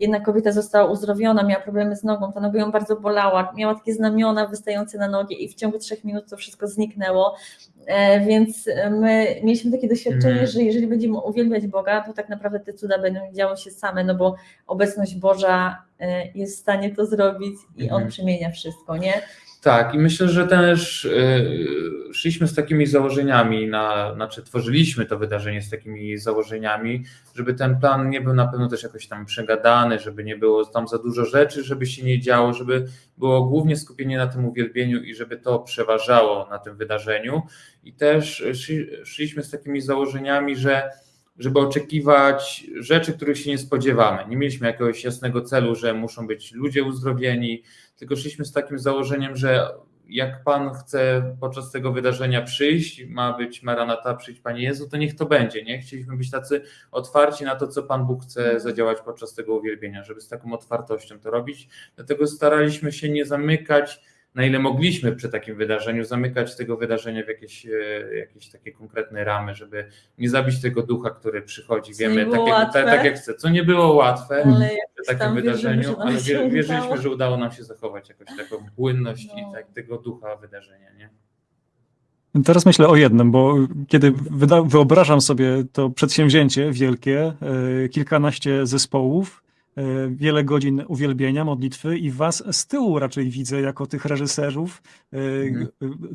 Speaker 4: jedna kobieta została uzdrowiona, miała problemy z nogą, ta noga ją bardzo bolała, miała takie znamiona wystające na nogi i w ciągu trzech minut to wszystko zniknęło. Więc my mieliśmy takie doświadczenie,
Speaker 3: Mhm.
Speaker 4: że jeżeli będziemy uwielbiać Boga, to tak naprawdę te cuda będą działy się same, no bo obecność Boża jest w stanie to zrobić i On
Speaker 3: Mhm.
Speaker 4: przemienia wszystko, nie?
Speaker 3: Tak, i myślę, że też y, szliśmy z takimi założeniami, na, znaczy tworzyliśmy to wydarzenie z takimi założeniami, żeby ten plan nie był na pewno też jakoś tam przegadany, żeby nie było tam za dużo rzeczy, żeby się nie działo, żeby było głównie skupienie na tym uwielbieniu i żeby to przeważało na tym wydarzeniu. I też szli, szliśmy z takimi założeniami, że żeby oczekiwać rzeczy, których się nie spodziewamy. Nie mieliśmy jakiegoś jasnego celu, że muszą być ludzie uzdrowieni, tylko szliśmy z takim założeniem, że jak Pan chce podczas tego wydarzenia przyjść, ma być Maranata, przyjść Panie Jezu, to niech to będzie, nie? Chcieliśmy być tacy otwarci na to, co Pan Bóg chce zadziałać podczas tego uwielbienia, żeby z taką otwartością to robić. Dlatego staraliśmy się nie zamykać, na ile mogliśmy przy takim wydarzeniu, zamykać tego wydarzenia w jakieś, e, jakieś takie konkretne ramy, żeby nie zabić tego ducha, który przychodzi.
Speaker 4: Co
Speaker 3: Wiemy, tak, jak,
Speaker 4: łatwe.
Speaker 3: tak, tak jak chce, co nie było łatwe
Speaker 4: Ale
Speaker 3: przy takim
Speaker 4: wierzymy,
Speaker 3: wydarzeniu, ale wierzyliśmy,
Speaker 4: udało.
Speaker 3: że udało nam się zachować jakoś taką płynność
Speaker 4: No.
Speaker 3: i tak, tego ducha wydarzenia, nie?
Speaker 1: Teraz myślę o jednym, bo kiedy wyobrażam sobie to przedsięwzięcie wielkie, e, kilkanaście zespołów, wiele godzin uwielbienia, modlitwy i was z tyłu raczej widzę jako tych reżyserów, e,
Speaker 3: Mhm.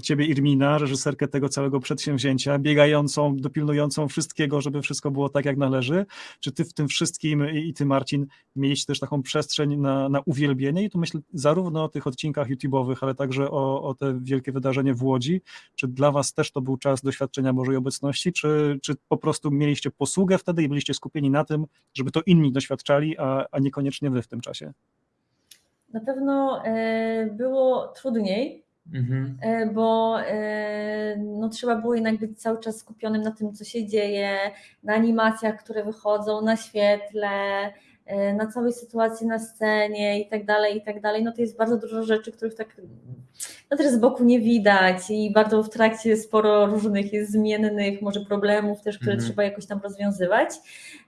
Speaker 1: ciebie Irmina, reżyserkę tego całego przedsięwzięcia, biegającą, dopilnującą wszystkiego, żeby wszystko było tak jak należy. Czy ty w tym wszystkim i i ty Marcin mieliście też taką przestrzeń na, na uwielbienie i tu myślę zarówno o tych odcinkach YouTube'owych, ale także o, o te wielkie wydarzenie w Łodzi, czy dla was też to był czas doświadczenia Bożej obecności, czy, czy po prostu mieliście posługę wtedy i byliście skupieni na tym, żeby to inni doświadczali, a, a niekoniecznie wy w tym czasie?
Speaker 4: Na pewno e, było trudniej,
Speaker 3: Mhm.
Speaker 4: e, bo e, no, trzeba było jednak być cały czas skupionym na tym, co się dzieje, na animacjach, które wychodzą, na świetle, na całej sytuacji na scenie i tak dalej, i tak dalej. No to jest bardzo dużo rzeczy, których tak no też z boku nie widać i bardzo w trakcie sporo różnych jest zmiennych, może problemów też, które
Speaker 3: Mhm.
Speaker 4: trzeba jakoś tam rozwiązywać.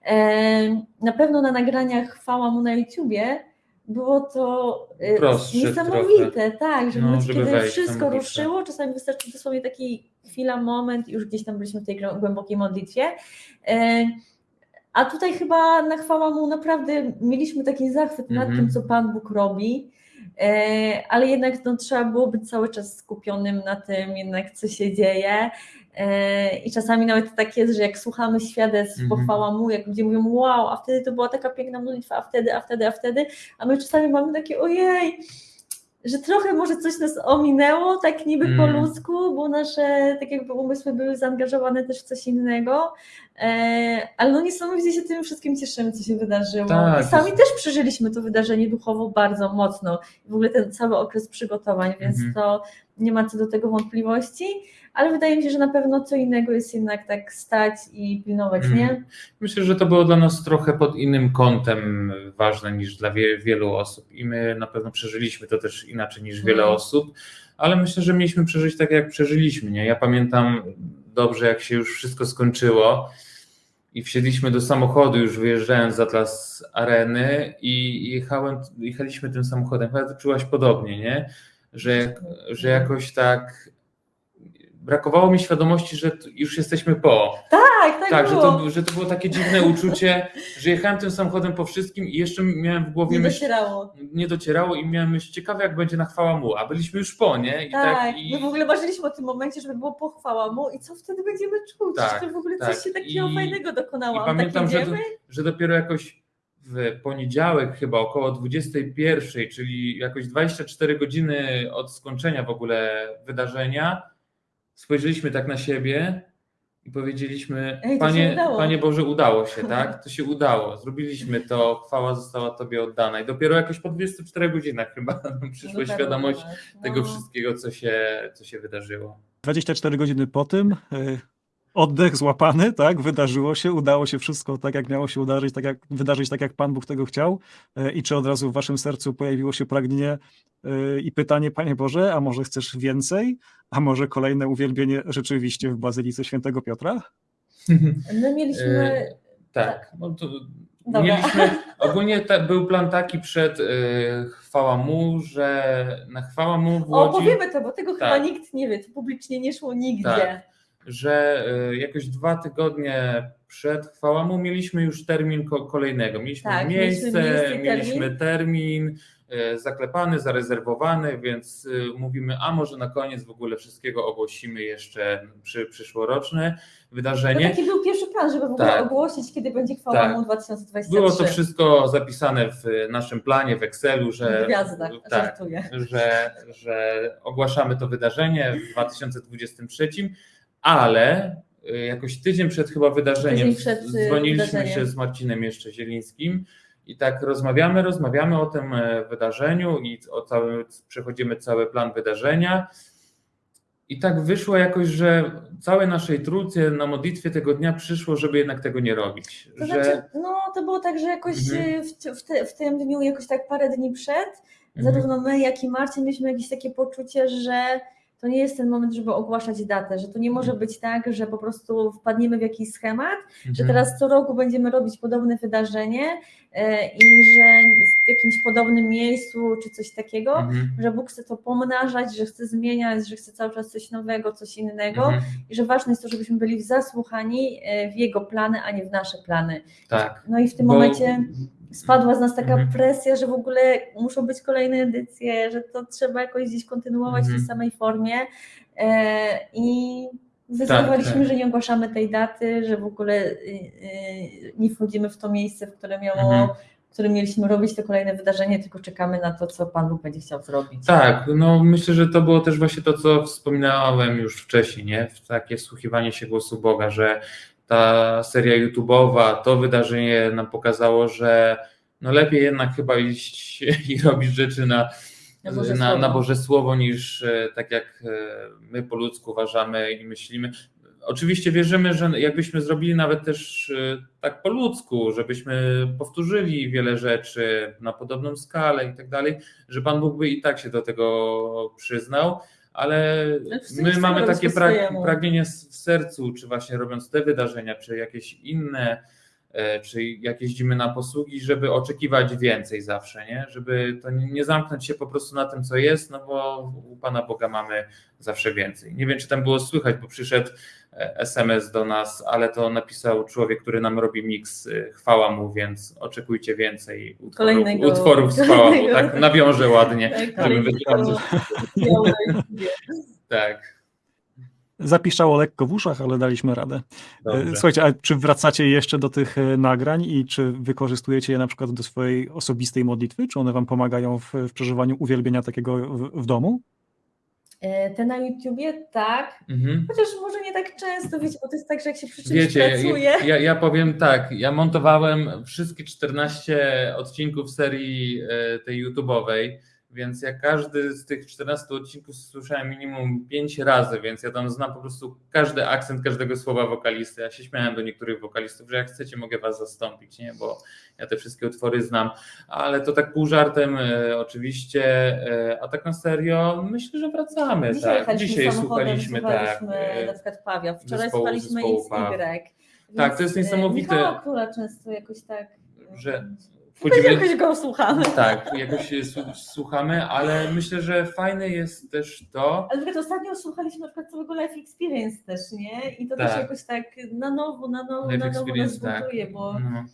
Speaker 4: E, Na pewno na nagraniach chwała mu na YouTubie było to e,
Speaker 3: Prostsze
Speaker 4: niesamowite, tak, że
Speaker 3: No, żeby
Speaker 4: kiedy wszystko ruszyło, czasami wystarczy dosłownie taki chwila, moment i już gdzieś tam byliśmy w tej głębokiej modlitwie. A tutaj chyba na chwała mu naprawdę mieliśmy taki zachwyt nad
Speaker 3: Mhm.
Speaker 4: tym, co Pan Bóg robi, e, ale jednak no, trzeba było być cały czas skupionym na tym, jednak co się dzieje. E, I czasami nawet tak jest, że jak słuchamy świadectw,
Speaker 3: Mhm.
Speaker 4: pochwała mu, jak ludzie mówią, wow, a wtedy to była taka piękna modlitwa, a wtedy, a wtedy, a wtedy, a my czasami mamy takie, ojej, że trochę może coś nas ominęło, tak niby po
Speaker 3: Mm.
Speaker 4: ludzku, bo nasze tak jakby umysły były zaangażowane też w coś innego, e, ale no niesamowicie się tym wszystkim cieszymy, co się wydarzyło.
Speaker 3: Tak,
Speaker 4: I sami też przeżyliśmy to wydarzenie duchowo bardzo mocno, w ogóle ten cały okres przygotowań, więc
Speaker 3: Mhm.
Speaker 4: to nie ma co do tego wątpliwości, ale wydaje mi się, że na pewno co innego jest jednak tak stać i pilnować, nie?
Speaker 3: Myślę, że to było dla nas trochę pod innym kątem ważne niż dla wie, wielu osób i my na pewno przeżyliśmy to też inaczej niż wiele
Speaker 4: Mm.
Speaker 3: osób, ale myślę, że mieliśmy przeżyć tak, jak przeżyliśmy. Nie? Ja pamiętam dobrze, jak się już wszystko skończyło i wsiedliśmy do samochodu, już wyjeżdżając z Atlas Areny i jechałem, jechaliśmy tym samochodem. Chyba czułaś podobnie, nie? Że, że jakoś tak brakowało mi świadomości, że już jesteśmy po.
Speaker 4: Tak, tak, tak,
Speaker 3: Tak, że
Speaker 4: było.
Speaker 3: to, że to było takie dziwne uczucie, że jechałem tym samochodem po wszystkim i jeszcze miałem w głowie
Speaker 4: Nie
Speaker 3: myśl,
Speaker 4: docierało.
Speaker 3: nie docierało i miałem myśl, ciekawe jak będzie na chwała mu, a byliśmy już po, nie? I
Speaker 4: Tak,
Speaker 3: i,
Speaker 4: my w ogóle marzyliśmy o tym momencie, żeby było pochwała mu i co wtedy będziemy czuć,
Speaker 3: Tak,
Speaker 4: że w ogóle
Speaker 3: tak.
Speaker 4: coś się takiego
Speaker 3: I-
Speaker 4: fajnego dokonało.
Speaker 3: I pamiętam,
Speaker 4: tak
Speaker 3: że,
Speaker 4: jedziemy?
Speaker 3: że dopiero jakoś w poniedziałek chyba około 21, czyli jakoś 24 godziny od skończenia w ogóle wydarzenia, spojrzeliśmy tak na siebie i powiedzieliśmy,
Speaker 4: Ej,
Speaker 3: Panie,
Speaker 4: udało."
Speaker 3: Panie Boże, udało się, <laughs> tak? To się udało, zrobiliśmy to, chwała została Tobie oddana. I dopiero jakoś po 24 godzinach chyba <laughs> nam przyszła
Speaker 4: Dotarło do
Speaker 3: świadomość
Speaker 4: nas,
Speaker 3: tego
Speaker 4: no.
Speaker 3: wszystkiego, co się, co się wydarzyło.
Speaker 1: 24 godziny po tym, y, oddech złapany, tak, wydarzyło się, udało się wszystko tak, jak miało się udarzyć, tak jak, wydarzyć, tak jak Pan Bóg tego chciał. Y, I czy od razu w Waszym sercu pojawiło się pragnienie y, i pytanie, Panie Boże, a może chcesz więcej? A może kolejne uwielbienie rzeczywiście w Bazylice Świętego Piotra?
Speaker 4: My mieliśmy...
Speaker 3: E, Tak, no to
Speaker 4: Dobra.
Speaker 3: mieliśmy, <laughs> ogólnie ta, był plan taki przed y, chwała mu, że na chwała mu w
Speaker 4: O,
Speaker 3: Łodzi,
Speaker 4: powiemy to, bo tego chyba
Speaker 3: Tak.
Speaker 4: nikt nie wie, to publicznie nie szło nigdzie.
Speaker 3: Tak. Że y, jakoś dwa tygodnie przed chwała mu mieliśmy już termin ko- kolejnego. Mieliśmy
Speaker 4: Tak,
Speaker 3: miejsce,
Speaker 4: mieliśmy
Speaker 3: mieliśmy termin y, zaklepany, zarezerwowany, więc y, mówimy, a może na koniec w ogóle wszystkiego ogłosimy jeszcze przy, przyszłoroczne
Speaker 4: To
Speaker 3: wydarzenie.
Speaker 4: taki był pierwszy plan, żeby w ogóle
Speaker 3: Tak.
Speaker 4: ogłosić, kiedy będzie chwała
Speaker 3: Tak.
Speaker 4: mu 2023.
Speaker 3: Było to wszystko zapisane w naszym planie w Excelu, że,
Speaker 4: Gwiazda,
Speaker 3: tak, że, że ogłaszamy to wydarzenie w 2023, ale y, jakoś tydzień przed chyba wydarzeniem
Speaker 4: przed, y,
Speaker 3: dzwoniliśmy
Speaker 4: wydarzeniem.
Speaker 3: się z Marcinem jeszcze Zielińskim i tak rozmawiamy, rozmawiamy o tym e, wydarzeniu i o całym, przechodzimy cały plan wydarzenia. I tak wyszło jakoś, że całej naszej trójce na modlitwie tego dnia przyszło, żeby jednak tego nie robić.
Speaker 4: To
Speaker 3: że...
Speaker 4: znaczy, no to było tak, że jakoś
Speaker 3: Mhm.
Speaker 4: y, w, w, te, w tym dniu, jakoś tak parę dni przed,
Speaker 3: Mhm.
Speaker 4: zarówno my, jak i Marcin mieliśmy jakieś takie poczucie, że to nie jest ten moment, żeby ogłaszać datę, że to nie może
Speaker 3: Mhm.
Speaker 4: być tak, że po prostu wpadniemy w jakiś schemat, że
Speaker 3: Mhm.
Speaker 4: teraz co roku będziemy robić podobne wydarzenie e, i że w jakimś podobnym miejscu czy coś takiego,
Speaker 3: Mhm.
Speaker 4: że Bóg chce to pomnażać, że chce zmieniać, że chce cały czas coś nowego, coś innego
Speaker 3: Mhm.
Speaker 4: i że ważne jest to, żebyśmy byli zasłuchani e, w Jego plany, a nie w nasze plany.
Speaker 3: Tak.
Speaker 4: No i w tym
Speaker 3: Bo-
Speaker 4: momencie spadła z nas taka
Speaker 3: Mhm.
Speaker 4: presja, że w ogóle muszą być kolejne edycje, że to trzeba jakoś gdzieś kontynuować w
Speaker 3: Mhm.
Speaker 4: tej samej formie e, i zdecydowaliśmy,
Speaker 3: tak.
Speaker 4: że nie ogłaszamy tej daty, że w ogóle y, y, nie wchodzimy w to miejsce, w które miało,
Speaker 3: Mhm.
Speaker 4: w którym mieliśmy robić to kolejne wydarzenie, tylko czekamy na to, co Pan Bóg będzie chciał zrobić.
Speaker 3: Tak, no myślę, że to było też właśnie to, co wspominałem już wcześniej, nie? Takie wsłuchiwanie się głosu Boga, że ta seria YouTube'owa, to wydarzenie nam pokazało, że no lepiej jednak chyba iść <laughs> i robić rzeczy na,
Speaker 4: Na Boże
Speaker 3: na,
Speaker 4: Słowo.
Speaker 3: na Boże Słowo, niż e, tak jak e, my po ludzku uważamy i myślimy. Oczywiście wierzymy, że jakbyśmy zrobili nawet też e, tak po ludzku, żebyśmy powtórzyli wiele rzeczy na podobną skalę i tak dalej, że Pan Bóg by i tak się do tego przyznał, ale
Speaker 4: wszyscy
Speaker 3: my mamy takie pragnienie w sercu, czy właśnie robiąc te wydarzenia, czy jakieś inne, czy jak jeździmy na posługi, żeby oczekiwać więcej zawsze, nie? Żeby to nie zamknąć się po prostu na tym, co jest, no bo u Pana Boga mamy zawsze więcej. Nie wiem, czy tam było słychać, bo przyszedł e, SMS do nas, ale to napisał człowiek, który nam robi miks, e, chwała mu, więc oczekujcie więcej utworów,
Speaker 4: Kolejnego-
Speaker 3: utworów z
Speaker 4: kolejnego.
Speaker 3: tak nawiążę ładnie,
Speaker 4: Tak,
Speaker 3: żeby wytłumaczyć. <laughs> Tak.
Speaker 1: Zapiszczało lekko w uszach, ale daliśmy radę.
Speaker 3: Dobrze.
Speaker 1: E, Słuchajcie, a czy wracacie jeszcze do tych e, nagrań i czy wykorzystujecie je na przykład do swojej osobistej modlitwy? Czy one wam pomagają w, w przeżywaniu uwielbienia takiego w, w domu?
Speaker 4: E, Te na YouTubie tak,
Speaker 3: Mhm.
Speaker 4: chociaż może nie tak często, wiecie, bo to jest tak, że jak się przy czymś
Speaker 3: Wiecie,
Speaker 4: pracuje,
Speaker 3: ja, ja, ja powiem tak, ja montowałem wszystkie 14 odcinków serii tej YouTube'owej, więc ja każdy z tych 14 odcinków słyszałem minimum 5 razy, więc ja tam znam po prostu każdy akcent każdego słowa wokalisty. Ja się śmiałem do niektórych wokalistów, że jak chcecie, mogę was zastąpić, nie? bo ja te wszystkie utwory znam, ale to tak pół żartem e, oczywiście, e, a tak na serio myślę, że wracamy.
Speaker 4: Dzisiaj
Speaker 3: tak. Dzisiaj słuchaliśmy, tak. e,
Speaker 4: na przykład Pawia, wczoraj
Speaker 3: zespołu-
Speaker 4: słuchaliśmy
Speaker 3: zespołu. Paw.
Speaker 4: Więc,
Speaker 3: Tak, to jest
Speaker 4: e,
Speaker 3: niesamowite.
Speaker 4: Michała Króla często jakoś tak...
Speaker 3: Że wchodzimy...
Speaker 4: Jakoś go słuchamy.
Speaker 3: Tak, jakoś słuchamy, ale myślę, że fajne jest też to,
Speaker 4: Ale nawet ostatnio słuchaliśmy na przykład całego Life Experience też, nie? I to
Speaker 3: Tak.
Speaker 4: też jakoś tak na nowo, na nowo,
Speaker 3: Life
Speaker 4: na nowo nas
Speaker 3: tak.
Speaker 4: buntuje, bo
Speaker 3: No.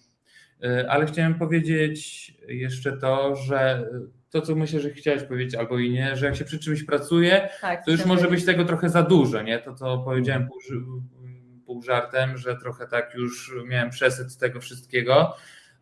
Speaker 3: Y, Ale chciałem powiedzieć jeszcze to, że to, co myślę, że chciałeś powiedzieć, albo i nie, że jak się przy czymś pracuje,
Speaker 4: tak.
Speaker 3: to już może być tego trochę za dużo, nie? To, co powiedziałem pół, pół żartem, że trochę tak już miałem przesyt tego wszystkiego,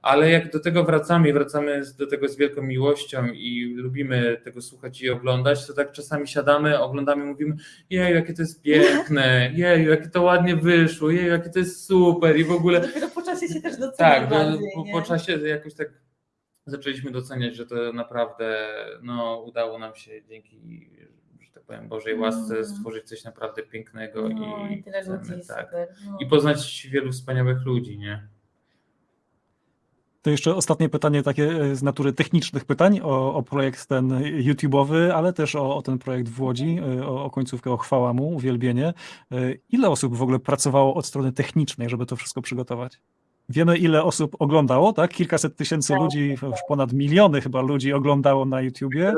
Speaker 3: ale jak do tego wracamy wracamy do tego z wielką miłością i lubimy tego słuchać i oglądać, to tak czasami siadamy, oglądamy i mówimy, jeju, jakie to jest piękne, <laughs> jeju, jakie to ładnie wyszło, jeju, jakie to jest super i w ogóle
Speaker 4: Dopiero po czasie się też docenia
Speaker 3: tak, bo,
Speaker 4: bardziej,
Speaker 3: po, po czasie jakoś tak zaczęliśmy doceniać, że to naprawdę no, udało nam się dzięki, tak powiem, Bożej łasce
Speaker 4: Mm.
Speaker 3: stworzyć coś naprawdę pięknego
Speaker 4: no,
Speaker 3: i,
Speaker 4: i tyle
Speaker 3: chcemy,
Speaker 4: ludzi,
Speaker 3: tak.
Speaker 4: No.
Speaker 3: I poznać wielu wspaniałych ludzi, nie?
Speaker 1: To jeszcze ostatnie pytanie takie e, z natury technicznych pytań o, o projekt ten YouTube'owy, ale też o, o ten projekt w Łodzi, e, o, o końcówkę, o chwała mu, uwielbienie. E, Ile osób w ogóle pracowało od strony technicznej, żeby to wszystko przygotować? Wiemy, ile osób oglądało, tak? Kilkaset tysięcy ludzi, w ponad miliony chyba ludzi oglądało na YouTubie,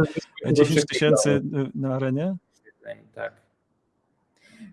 Speaker 1: e, 10 tysięcy e, na arenie.
Speaker 3: Tak.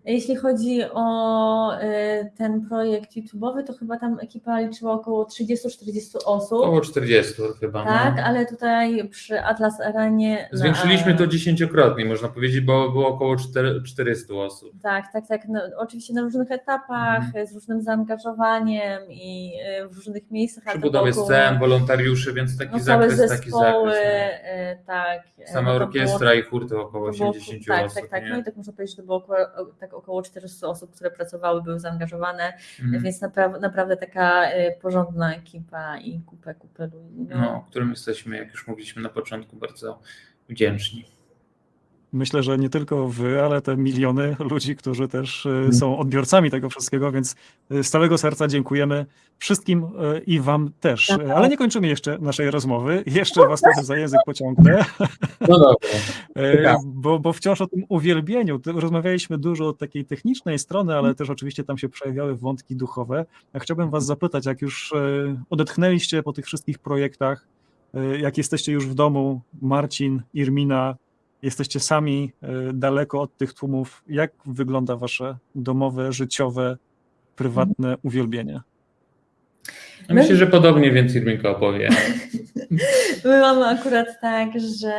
Speaker 4: Jeśli chodzi o y, ten projekt YouTube'owy, to chyba tam ekipa liczyła około 30-40 osób.
Speaker 3: Około 40 chyba.
Speaker 4: Tak,
Speaker 3: no.
Speaker 4: ale tutaj przy Atlas Arenie. na-
Speaker 3: Zwiększyliśmy to dziesięciokrotnie, można powiedzieć, bo było około 4, 400 osób.
Speaker 4: Tak, tak, tak. No, oczywiście na różnych etapach,
Speaker 3: Mhm.
Speaker 4: z różnym zaangażowaniem i y, w różnych miejscach.
Speaker 3: Przy budowie scen, wolontariuszy, więc taki
Speaker 4: no,
Speaker 3: zakres, taki
Speaker 4: zespoły,
Speaker 3: zakres.
Speaker 4: y, tak.
Speaker 3: nie?
Speaker 4: y,
Speaker 3: Sama
Speaker 4: no
Speaker 3: orkiestra
Speaker 4: było-
Speaker 3: i chór to około
Speaker 4: to było-
Speaker 3: 80
Speaker 4: tak,
Speaker 3: osób.
Speaker 4: tak, tak.
Speaker 3: nie?
Speaker 4: No i tak można powiedzieć, że to było około, tak około 400 osób, które pracowały, były zaangażowane,
Speaker 3: Mhm.
Speaker 4: więc napra- naprawdę taka y, porządna ekipa i kupę, kupę ludzi. No.
Speaker 3: no, którym jesteśmy, jak już mówiliśmy na początku, bardzo wdzięczni.
Speaker 1: Myślę, że nie tylko wy, ale te miliony ludzi, którzy też e, są odbiorcami tego wszystkiego, więc e, z całego serca dziękujemy wszystkim e, i wam też. E, Ale nie kończymy jeszcze naszej rozmowy. Jeszcze was trochę za język pociągnę,
Speaker 3: No dobra. <laughs> Tak.
Speaker 1: bo, bo wciąż o tym uwielbieniu. Rozmawialiśmy dużo od takiej technicznej strony, ale też oczywiście tam się przejawiały wątki duchowe. Ja chciałbym was zapytać, jak już odetchnęliście po tych wszystkich projektach, jak jesteście już w domu, Marcin, Irmina, jesteście sami e, daleko od tych tłumów. Jak wygląda wasze domowe, życiowe, prywatne uwielbienie?
Speaker 3: Ja Myślę, że podobnie więc Irminka opowie. <laughs>
Speaker 4: My mamy akurat tak, że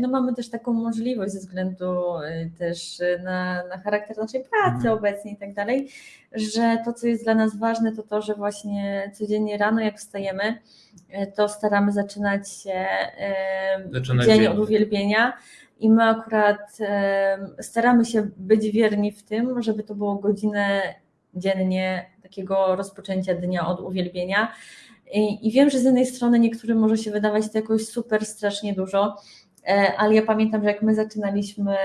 Speaker 4: no mamy też taką możliwość ze względu y, też na, na charakter naszej pracy
Speaker 3: Mhm.
Speaker 4: obecnie i tak dalej, że to, co jest dla nas ważne, to to, że właśnie codziennie rano, jak wstajemy, y, to staramy zaczynać się y,
Speaker 3: Zaczynać
Speaker 4: dzień
Speaker 3: dzień.
Speaker 4: od uwielbienia. I my akurat staramy się być wierni w tym, żeby to było godzinę dziennie takiego rozpoczęcia dnia od uwielbienia. I, wiem, że z jednej strony niektórym może się wydawać to jakoś super strasznie dużo, e, ale ja pamiętam, że jak my zaczynaliśmy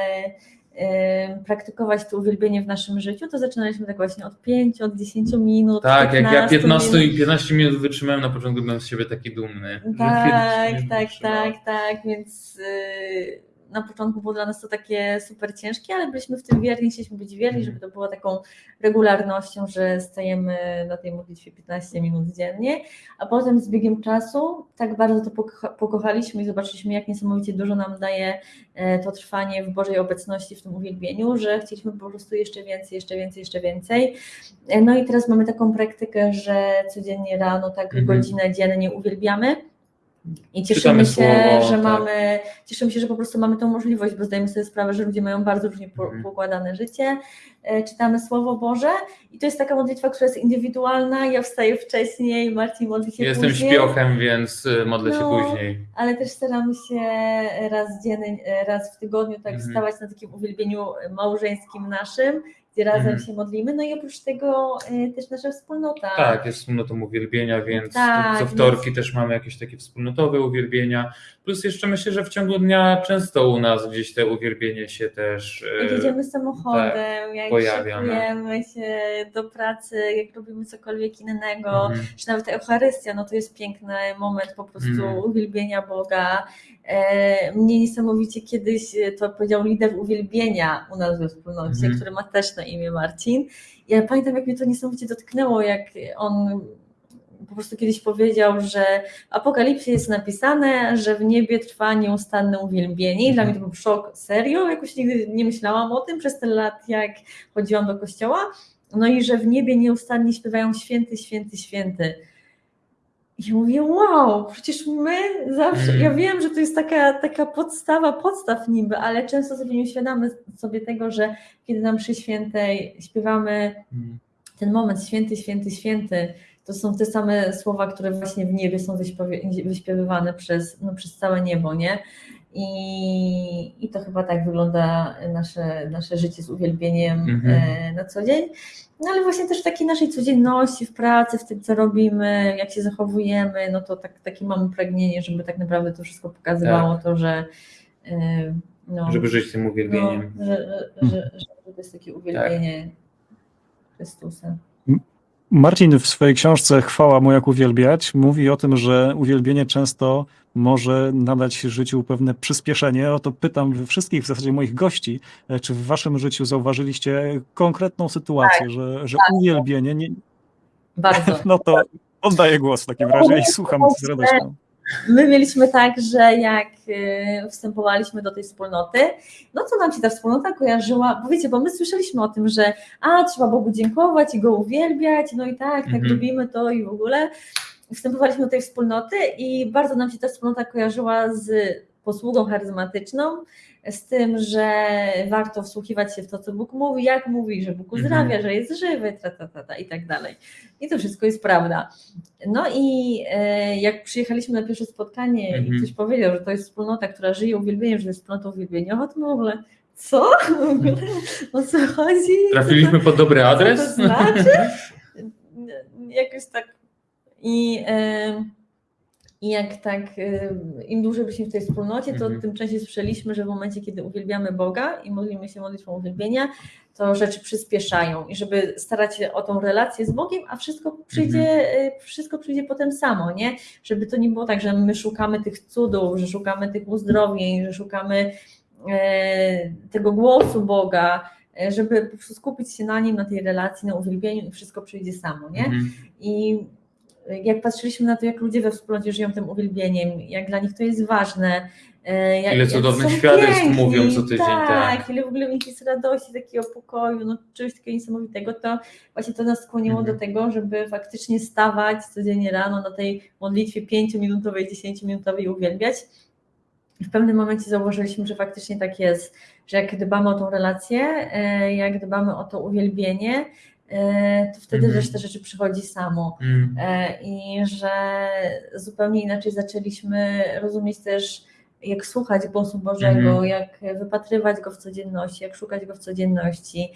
Speaker 4: praktykować to uwielbienie w naszym życiu, to zaczynaliśmy tak właśnie od 5, od 10 minut.
Speaker 3: Tak, jak ja
Speaker 4: 15
Speaker 3: 15
Speaker 4: minut.
Speaker 3: i 15 minut wytrzymałem na początku, byłem z siebie taki dumny.
Speaker 4: Tak, <laughs>
Speaker 3: 15
Speaker 4: tak,
Speaker 3: wytrzymałem.
Speaker 4: tak, tak, więc y, na początku było dla nas to takie super ciężkie, ale byliśmy w tym wierni, chcieliśmy być wierni, żeby to było taką regularnością, że stajemy na tej modlitwie 15 minut dziennie, a potem z biegiem czasu tak bardzo to pokocha- pokochaliśmy i zobaczyliśmy, jak niesamowicie dużo nam daje e, to trwanie w Bożej obecności, w tym uwielbieniu, że chcieliśmy po prostu jeszcze więcej, jeszcze więcej, jeszcze więcej. E, No i teraz mamy taką praktykę, że codziennie rano tak
Speaker 3: Mhm.
Speaker 4: godzinę dziennie uwielbiamy. I cieszymy się,
Speaker 3: słowo,
Speaker 4: że
Speaker 3: tak.
Speaker 4: mamy, cieszymy się, że po prostu mamy tą możliwość, bo zdajemy sobie sprawę, że ludzie mają bardzo różnie
Speaker 3: Mhm.
Speaker 4: poukładane życie. E, Czytamy Słowo Boże i to jest taka modlitwa, która jest indywidualna. Ja wstaję wcześniej, Marcin modli się
Speaker 3: Jestem
Speaker 4: później,
Speaker 3: śpiochem, więc y, modlę się
Speaker 4: No,
Speaker 3: później.
Speaker 4: ale też staramy się raz dziennie, raz w tygodniu tak
Speaker 3: Mhm.
Speaker 4: wstawać na takim uwielbieniu małżeńskim naszym, gdzie razem
Speaker 3: Mhm.
Speaker 4: się modlimy. No i oprócz tego e, też nasza wspólnota.
Speaker 3: Tak, jest wspólnotą uwielbienia, więc
Speaker 4: Tak,
Speaker 3: co wtorki też mamy jakieś takie wspólnotowe uwielbienia. Plus jeszcze myślę, że w ciągu dnia często u nas gdzieś te uwielbienie się też.
Speaker 4: Jak
Speaker 3: e,
Speaker 4: jedziemy samochodem, jak
Speaker 3: pojawia, no.
Speaker 4: szykujemy się do pracy, jak robimy cokolwiek innego,
Speaker 3: mhm.
Speaker 4: czy nawet Eucharystia, no to jest piękny moment po prostu
Speaker 3: Mhm.
Speaker 4: uwielbienia Boga. E, mnie niesamowicie kiedyś e, to powiedział lider uwielbienia u nas we wspólnocie,
Speaker 3: Mhm.
Speaker 4: który ma też na imię Marcin. Ja pamiętam, jak mnie to niesamowicie dotknęło, jak on po prostu kiedyś powiedział, że w Apokalipsie jest napisane, że w niebie trwa nieustanne uwielbienie i dla mnie to był szok, serio, jakoś nigdy nie myślałam o tym przez te lat, jak chodziłam do kościoła, no i że w niebie nieustannie śpiewają święty, święty, święty. I ja mówię, wow, przecież my zawsze,
Speaker 3: Mm.
Speaker 4: ja wiem, że to jest taka, taka podstawa podstaw niby, ale często sobie nie uświadamy sobie tego, że kiedy nam przy świętej śpiewamy
Speaker 3: Mhm.
Speaker 4: ten moment święty, święty, święty, to są te same słowa, które właśnie w niebie są wyśpiewy- wyśpiewywane przez, no, przez całe niebo, nie? I, I to chyba tak wygląda nasze, nasze życie z uwielbieniem
Speaker 3: Mhm.
Speaker 4: e, na co dzień. No ale właśnie też w takiej naszej codzienności, w pracy, w tym, co robimy, jak się zachowujemy, no to tak, takie mamy pragnienie, żeby tak naprawdę to wszystko pokazywało to, że e, no,
Speaker 3: Żeby żyć tym
Speaker 4: no,
Speaker 3: uwielbieniem.
Speaker 4: że, że, że, że to jest takie uwielbienie Chrystusa.
Speaker 1: Marcin w swojej książce Chwała mu jak uwielbiać mówi o tym, że uwielbienie często może nadać życiu pewne przyspieszenie. O to pytam wszystkich w zasadzie moich gości, e, czy w waszym życiu zauważyliście konkretną sytuację, że, że uwielbienie, nie,
Speaker 4: Bardzo. <laughs>
Speaker 1: no to oddaję głos w takim razie i słucham z radością.
Speaker 4: My mieliśmy tak, że jak y, wstępowaliśmy do tej wspólnoty, no to nam się ta wspólnota kojarzyła, bo wiecie, bo my słyszeliśmy o tym, że a, trzeba Bogu dziękować i Go uwielbiać, no i tak, tak
Speaker 3: Mhm.
Speaker 4: lubimy to i w ogóle. Wstępowaliśmy do tej wspólnoty i bardzo nam się ta wspólnota kojarzyła z posługą charyzmatyczną, z tym, że warto wsłuchiwać się w to, co Bóg mówi, jak mówi, że Bóg uzdrawia,
Speaker 3: Mhm.
Speaker 4: że jest żywy, ta, ta, ta, ta, i tak dalej. I to wszystko jest prawda. No i e, jak przyjechaliśmy na pierwsze spotkanie i
Speaker 3: Mhm.
Speaker 4: ktoś powiedział, że to jest wspólnota, która żyje uwielbieniem, że to jest wspólnota uwielbieniowa, to my w ogóle co? O co chodzi?
Speaker 3: Trafiliśmy pod dobry adres?
Speaker 4: co to znaczy? <laughs> Jakoś tak i, e, i jak tak e, im dłużej byliśmy w tej wspólnocie, to
Speaker 3: Mhm.
Speaker 4: tym częściej słyszeliśmy, że w momencie, kiedy uwielbiamy Boga i modlimy się modlitwą uwielbienia, to rzeczy przyspieszają i żeby starać się o tą relację z Bogiem, a wszystko przyjdzie,
Speaker 3: Mhm.
Speaker 4: y, wszystko przyjdzie potem samo, nie? Żeby to nie było tak, że my szukamy tych cudów, że szukamy tych uzdrowień, że szukamy e, tego głosu Boga, e, żeby po prostu skupić się na nim, na tej relacji, na uwielbieniu i wszystko przyjdzie samo, nie?
Speaker 3: Mhm.
Speaker 4: I jak patrzyliśmy na to, jak ludzie we wspólnocie żyją tym uwielbieniem, jak dla nich to jest ważne. e, Jak,
Speaker 3: Ile cudownych świadectw
Speaker 4: piękni,
Speaker 3: mówią co tydzień,
Speaker 4: Tak,
Speaker 3: tak.
Speaker 4: ile w ogóle jest radości, takiego pokoju, no czegoś takiego niesamowitego, to właśnie to nas skłoniło
Speaker 3: Mhm.
Speaker 4: do tego, żeby faktycznie stawać codziennie rano na tej modlitwie 5-minutowej, 10-minutowej i uwielbiać. I w pewnym momencie zauważyliśmy, że faktycznie tak jest, że jak dbamy o tą relację, e, jak dbamy o to uwielbienie, to wtedy
Speaker 3: Mhm.
Speaker 4: reszta rzeczy przychodzi samo.
Speaker 3: Mm.
Speaker 4: E, I że zupełnie inaczej zaczęliśmy rozumieć też, jak słuchać głosu Bożego,
Speaker 3: Mhm.
Speaker 4: jak wypatrywać go w codzienności, jak szukać go w codzienności.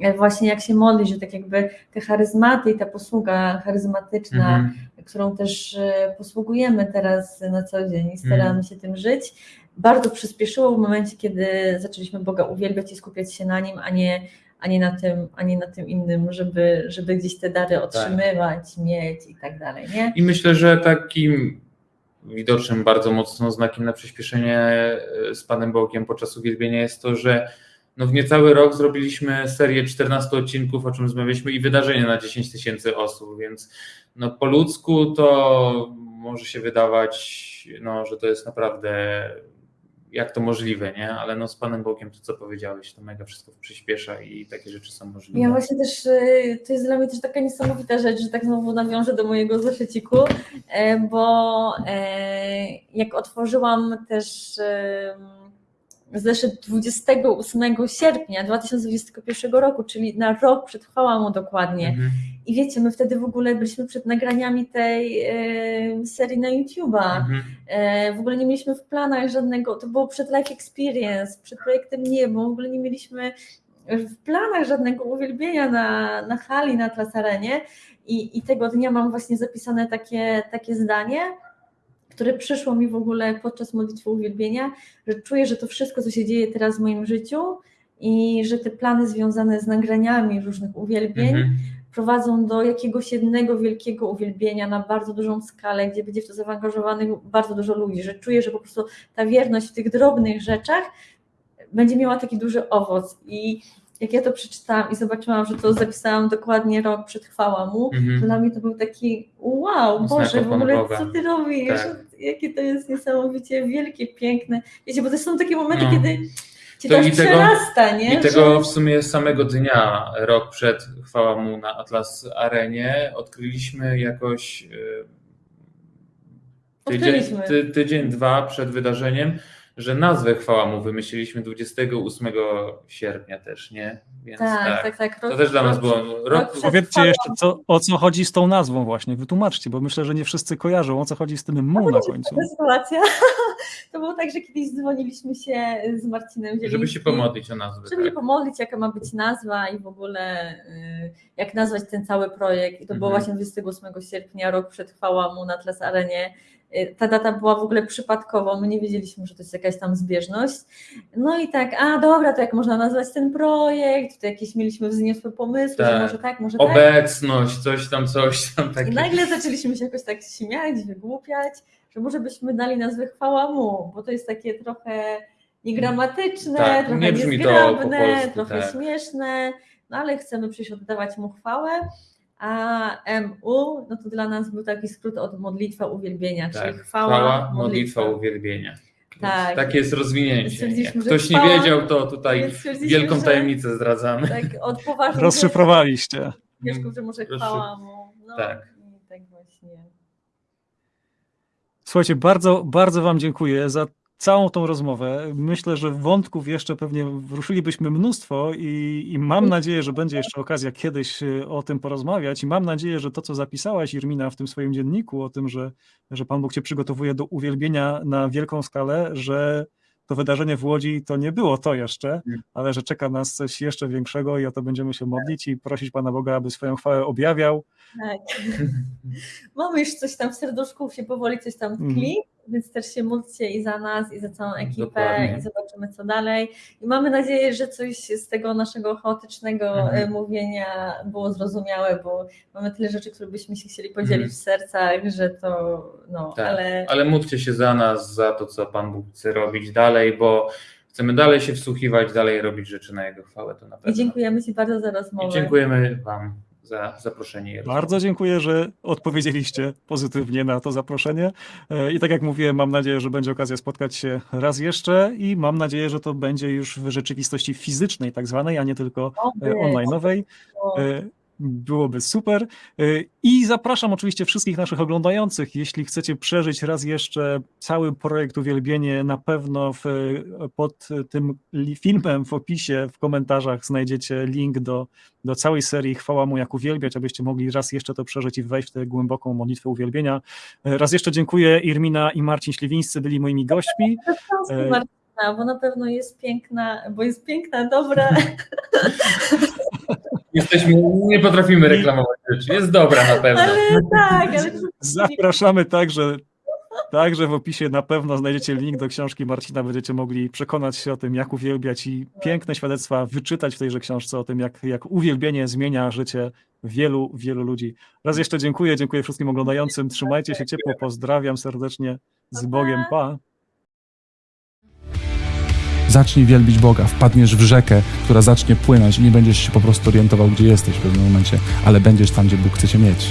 Speaker 4: E, Właśnie jak się modlić, że tak jakby te charyzmaty i ta posługa charyzmatyczna,
Speaker 3: Mhm.
Speaker 4: którą też e, posługujemy teraz na co dzień i staramy
Speaker 3: Mhm.
Speaker 4: się tym żyć, bardzo przyspieszyło w momencie, kiedy zaczęliśmy Boga uwielbiać i skupiać się na Nim, a nie, a nie, na, tym, a nie na tym innym, żeby, żeby gdzieś te dary otrzymywać, mieć i tak dalej, nie?
Speaker 3: I myślę, że takim widocznym bardzo mocno znakiem na przyspieszenie e, z Panem Bogiem podczas uwielbienia jest to, że no w niecały rok zrobiliśmy serię 14 odcinków, o czym rozmawialiśmy, i wydarzenie na 10 tysięcy osób, więc no po ludzku to może się wydawać, no, że to jest naprawdę jak to możliwe, nie? Ale no z Panem Bogiem to co powiedziałeś, to mega wszystko przyspiesza i takie rzeczy są możliwe.
Speaker 4: Ja właśnie też, y, to jest dla mnie też taka niesamowita rzecz, że tak znowu nawiążę do mojego zeszyciku, e, bo e, jak otworzyłam też zeszyt 28 sierpnia 2021 roku, czyli na rok przetrwałam mu dokładnie.
Speaker 3: Mhm.
Speaker 4: I wiecie, my wtedy w ogóle byliśmy przed nagraniami tej e, serii na YouTube'a.
Speaker 3: Mhm.
Speaker 4: E, w ogóle nie mieliśmy w planach żadnego, to było przed Life Experience, przed projektem Niebo, w ogóle nie mieliśmy w planach żadnego uwielbienia na, na hali, na Atlas Arenie I, i tego dnia mam właśnie zapisane takie, takie zdanie, które przyszło mi w ogóle podczas modlitwy uwielbienia, że czuję, że to wszystko, co się dzieje teraz w moim życiu i że te plany związane z nagraniami różnych uwielbień,
Speaker 3: Mhm.
Speaker 4: prowadzą do jakiegoś jednego wielkiego uwielbienia na bardzo dużą skalę, gdzie będzie w to zaangażowanych bardzo dużo ludzi, że czuję, że po prostu ta wierność w tych drobnych rzeczach będzie miała taki duży owoc i jak ja to przeczytałam i zobaczyłam, że to zapisałam dokładnie rok przed chwała mu, to
Speaker 3: Mhm.
Speaker 4: dla mnie to był taki wow, Boże, w ogóle co ty robisz?
Speaker 3: Tak.
Speaker 4: Jakie to jest niesamowicie wielkie, piękne. Wiecie, bo to są takie momenty,
Speaker 3: No.
Speaker 4: kiedy cię
Speaker 3: To
Speaker 4: to,
Speaker 3: i tego-
Speaker 4: przerasta, nie?
Speaker 3: I tego w sumie samego dnia, rok przed chwała mu na Atlas Arenie, odkryliśmy jakoś y, tydzień, ty, tydzień, dwa przed wydarzeniem, że nazwę chwała mu wymyśliliśmy 28 sierpnia też, nie? Więc
Speaker 4: tak, tak, tak.
Speaker 3: To
Speaker 4: rok-
Speaker 3: też dla nas było rok,
Speaker 1: Powiedzcie jeszcze, co, o co chodzi z tą nazwą właśnie, wytłumaczcie, bo myślę, że nie wszyscy kojarzą, o co chodzi z tym mu na końcu.
Speaker 4: Sytuacja. <laughs> To było tak, że kiedyś dzwoniliśmy się z Marcinem Zielińskim.
Speaker 3: żeby się pomodlić o nazwę.
Speaker 4: Żeby się
Speaker 3: Tak.
Speaker 4: pomodlić, jaka ma być nazwa i w ogóle y, jak nazwać ten cały projekt. I to było
Speaker 3: Mhm.
Speaker 4: właśnie 28 sierpnia, rok przed chwała mu na Atlas Arenie. Y, Ta data była w ogóle przypadkowa, my nie wiedzieliśmy, że to jest jakaś tam zbieżność. No i tak, a dobra, to jak można nazwać ten projekt, to jakieś mieliśmy wzniosłe pomysły, że
Speaker 3: Tak.
Speaker 4: może tak, może tak.
Speaker 3: Obecność, coś tam, coś tam
Speaker 4: I
Speaker 3: takie.
Speaker 4: nagle zaczęliśmy się jakoś tak śmiać, wygłupiać, że może byśmy dali nazwę chwała mu, bo to jest takie trochę niegramatyczne,
Speaker 3: Tak,
Speaker 4: trochę
Speaker 3: nie
Speaker 4: niezgrabne,
Speaker 3: po polsku,
Speaker 4: trochę
Speaker 3: tak.
Speaker 4: śmieszne, no ale chcemy przecież oddawać mu chwałę, a MU, no to dla nas był taki skrót od modlitwa uwielbienia,
Speaker 3: Tak,
Speaker 4: czyli chwała,
Speaker 3: chwała
Speaker 4: modlitwa.
Speaker 3: modlitwa, uwielbienia.
Speaker 4: Tak.
Speaker 3: Takie jest rozwinięcie. Jak ktoś nie
Speaker 4: chwała-
Speaker 3: wiedział, to tutaj wielką
Speaker 4: że-
Speaker 3: tajemnicę zdradzamy.
Speaker 4: Tak, od poważnych
Speaker 1: Rozszyfrowaliście.
Speaker 4: wierzchów, że może chwała mu, no
Speaker 3: tak.
Speaker 4: i tak właśnie.
Speaker 1: Słuchajcie, bardzo, bardzo Wam dziękuję za całą tą rozmowę. Myślę, że wątków jeszcze pewnie wruszylibyśmy mnóstwo i, i mam nadzieję, że będzie jeszcze okazja kiedyś y, o tym porozmawiać i mam nadzieję, że to, co zapisałaś Irmina w tym swoim dzienniku o tym, że, że Pan Bóg Cię przygotowuje do uwielbienia na wielką skalę, że to wydarzenie w Łodzi to nie było to jeszcze, ale że czeka nas coś jeszcze większego i o to będziemy się modlić i prosić Pana Boga, aby swoją chwałę objawiał.
Speaker 4: Tak. <laughs> Mamy już coś tam w serduszku, się powoli coś tam tkli, więc też się módlcie i za nas, i za całą ekipę
Speaker 3: Dokładnie.
Speaker 4: i zobaczymy co dalej. I mamy nadzieję, że coś z tego naszego chaotycznego e, mówienia było zrozumiałe, bo mamy tyle rzeczy, które byśmy się chcieli podzielić
Speaker 3: Mhm.
Speaker 4: w sercach, że to no,
Speaker 3: Tak.
Speaker 4: ale
Speaker 3: Ale módlcie się za nas, za to, co Pan Bóg chce robić dalej, bo chcemy dalej się wsłuchiwać, dalej robić rzeczy na Jego chwałę, to na pewno.
Speaker 4: i dziękujemy Ci bardzo za rozmowę.
Speaker 3: I dziękujemy Wam za zaproszenie.
Speaker 1: Bardzo dziękuję, że odpowiedzieliście pozytywnie na to zaproszenie. E, I tak jak mówiłem, mam nadzieję, że będzie okazja spotkać się raz jeszcze i mam nadzieję, że to będzie już w rzeczywistości fizycznej, tak zwanej, a nie tylko e, online'owej. Byłoby super. E, I zapraszam oczywiście wszystkich naszych oglądających, jeśli chcecie przeżyć raz jeszcze cały projekt Uwielbienie, na pewno w, pod tym filmem w opisie, w komentarzach znajdziecie link do, do całej serii Chwała Mu jak uwielbiać, abyście mogli raz jeszcze to przeżyć i wejść w tę głęboką modlitwę uwielbienia. E, Raz jeszcze dziękuję. Irmina i Marcin Śliwińscy byli moimi gośćmi. E,
Speaker 4: Martyna, bo na pewno jest piękna, bo jest piękna, dobra. <laughs>
Speaker 3: Jesteśmy, nie potrafimy reklamować rzeczy. Jest dobra na pewno.
Speaker 4: Ale tak, ale
Speaker 1: Zapraszamy także. Także w opisie na pewno znajdziecie link do książki Marcina, będziecie mogli przekonać się o tym, jak uwielbiać i piękne świadectwa wyczytać w tejże książce o tym, jak, jak uwielbienie zmienia życie wielu, wielu ludzi. Raz jeszcze dziękuję, dziękuję wszystkim oglądającym, trzymajcie się ciepło, pozdrawiam serdecznie, z Bogiem, pa!
Speaker 2: Zacznij wielbić Boga, wpadniesz w rzekę, która zacznie płynąć i nie będziesz się po prostu orientował, gdzie jesteś w pewnym momencie, ale będziesz tam, gdzie Bóg chce cię mieć.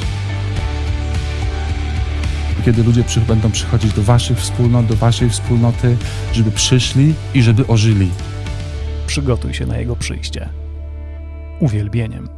Speaker 2: Kiedy ludzie przy, będą przychodzić do waszych wspólnot, do waszej wspólnoty, żeby przyszli i żeby ożyli.
Speaker 1: Przygotuj się na Jego przyjście. Uwielbieniem.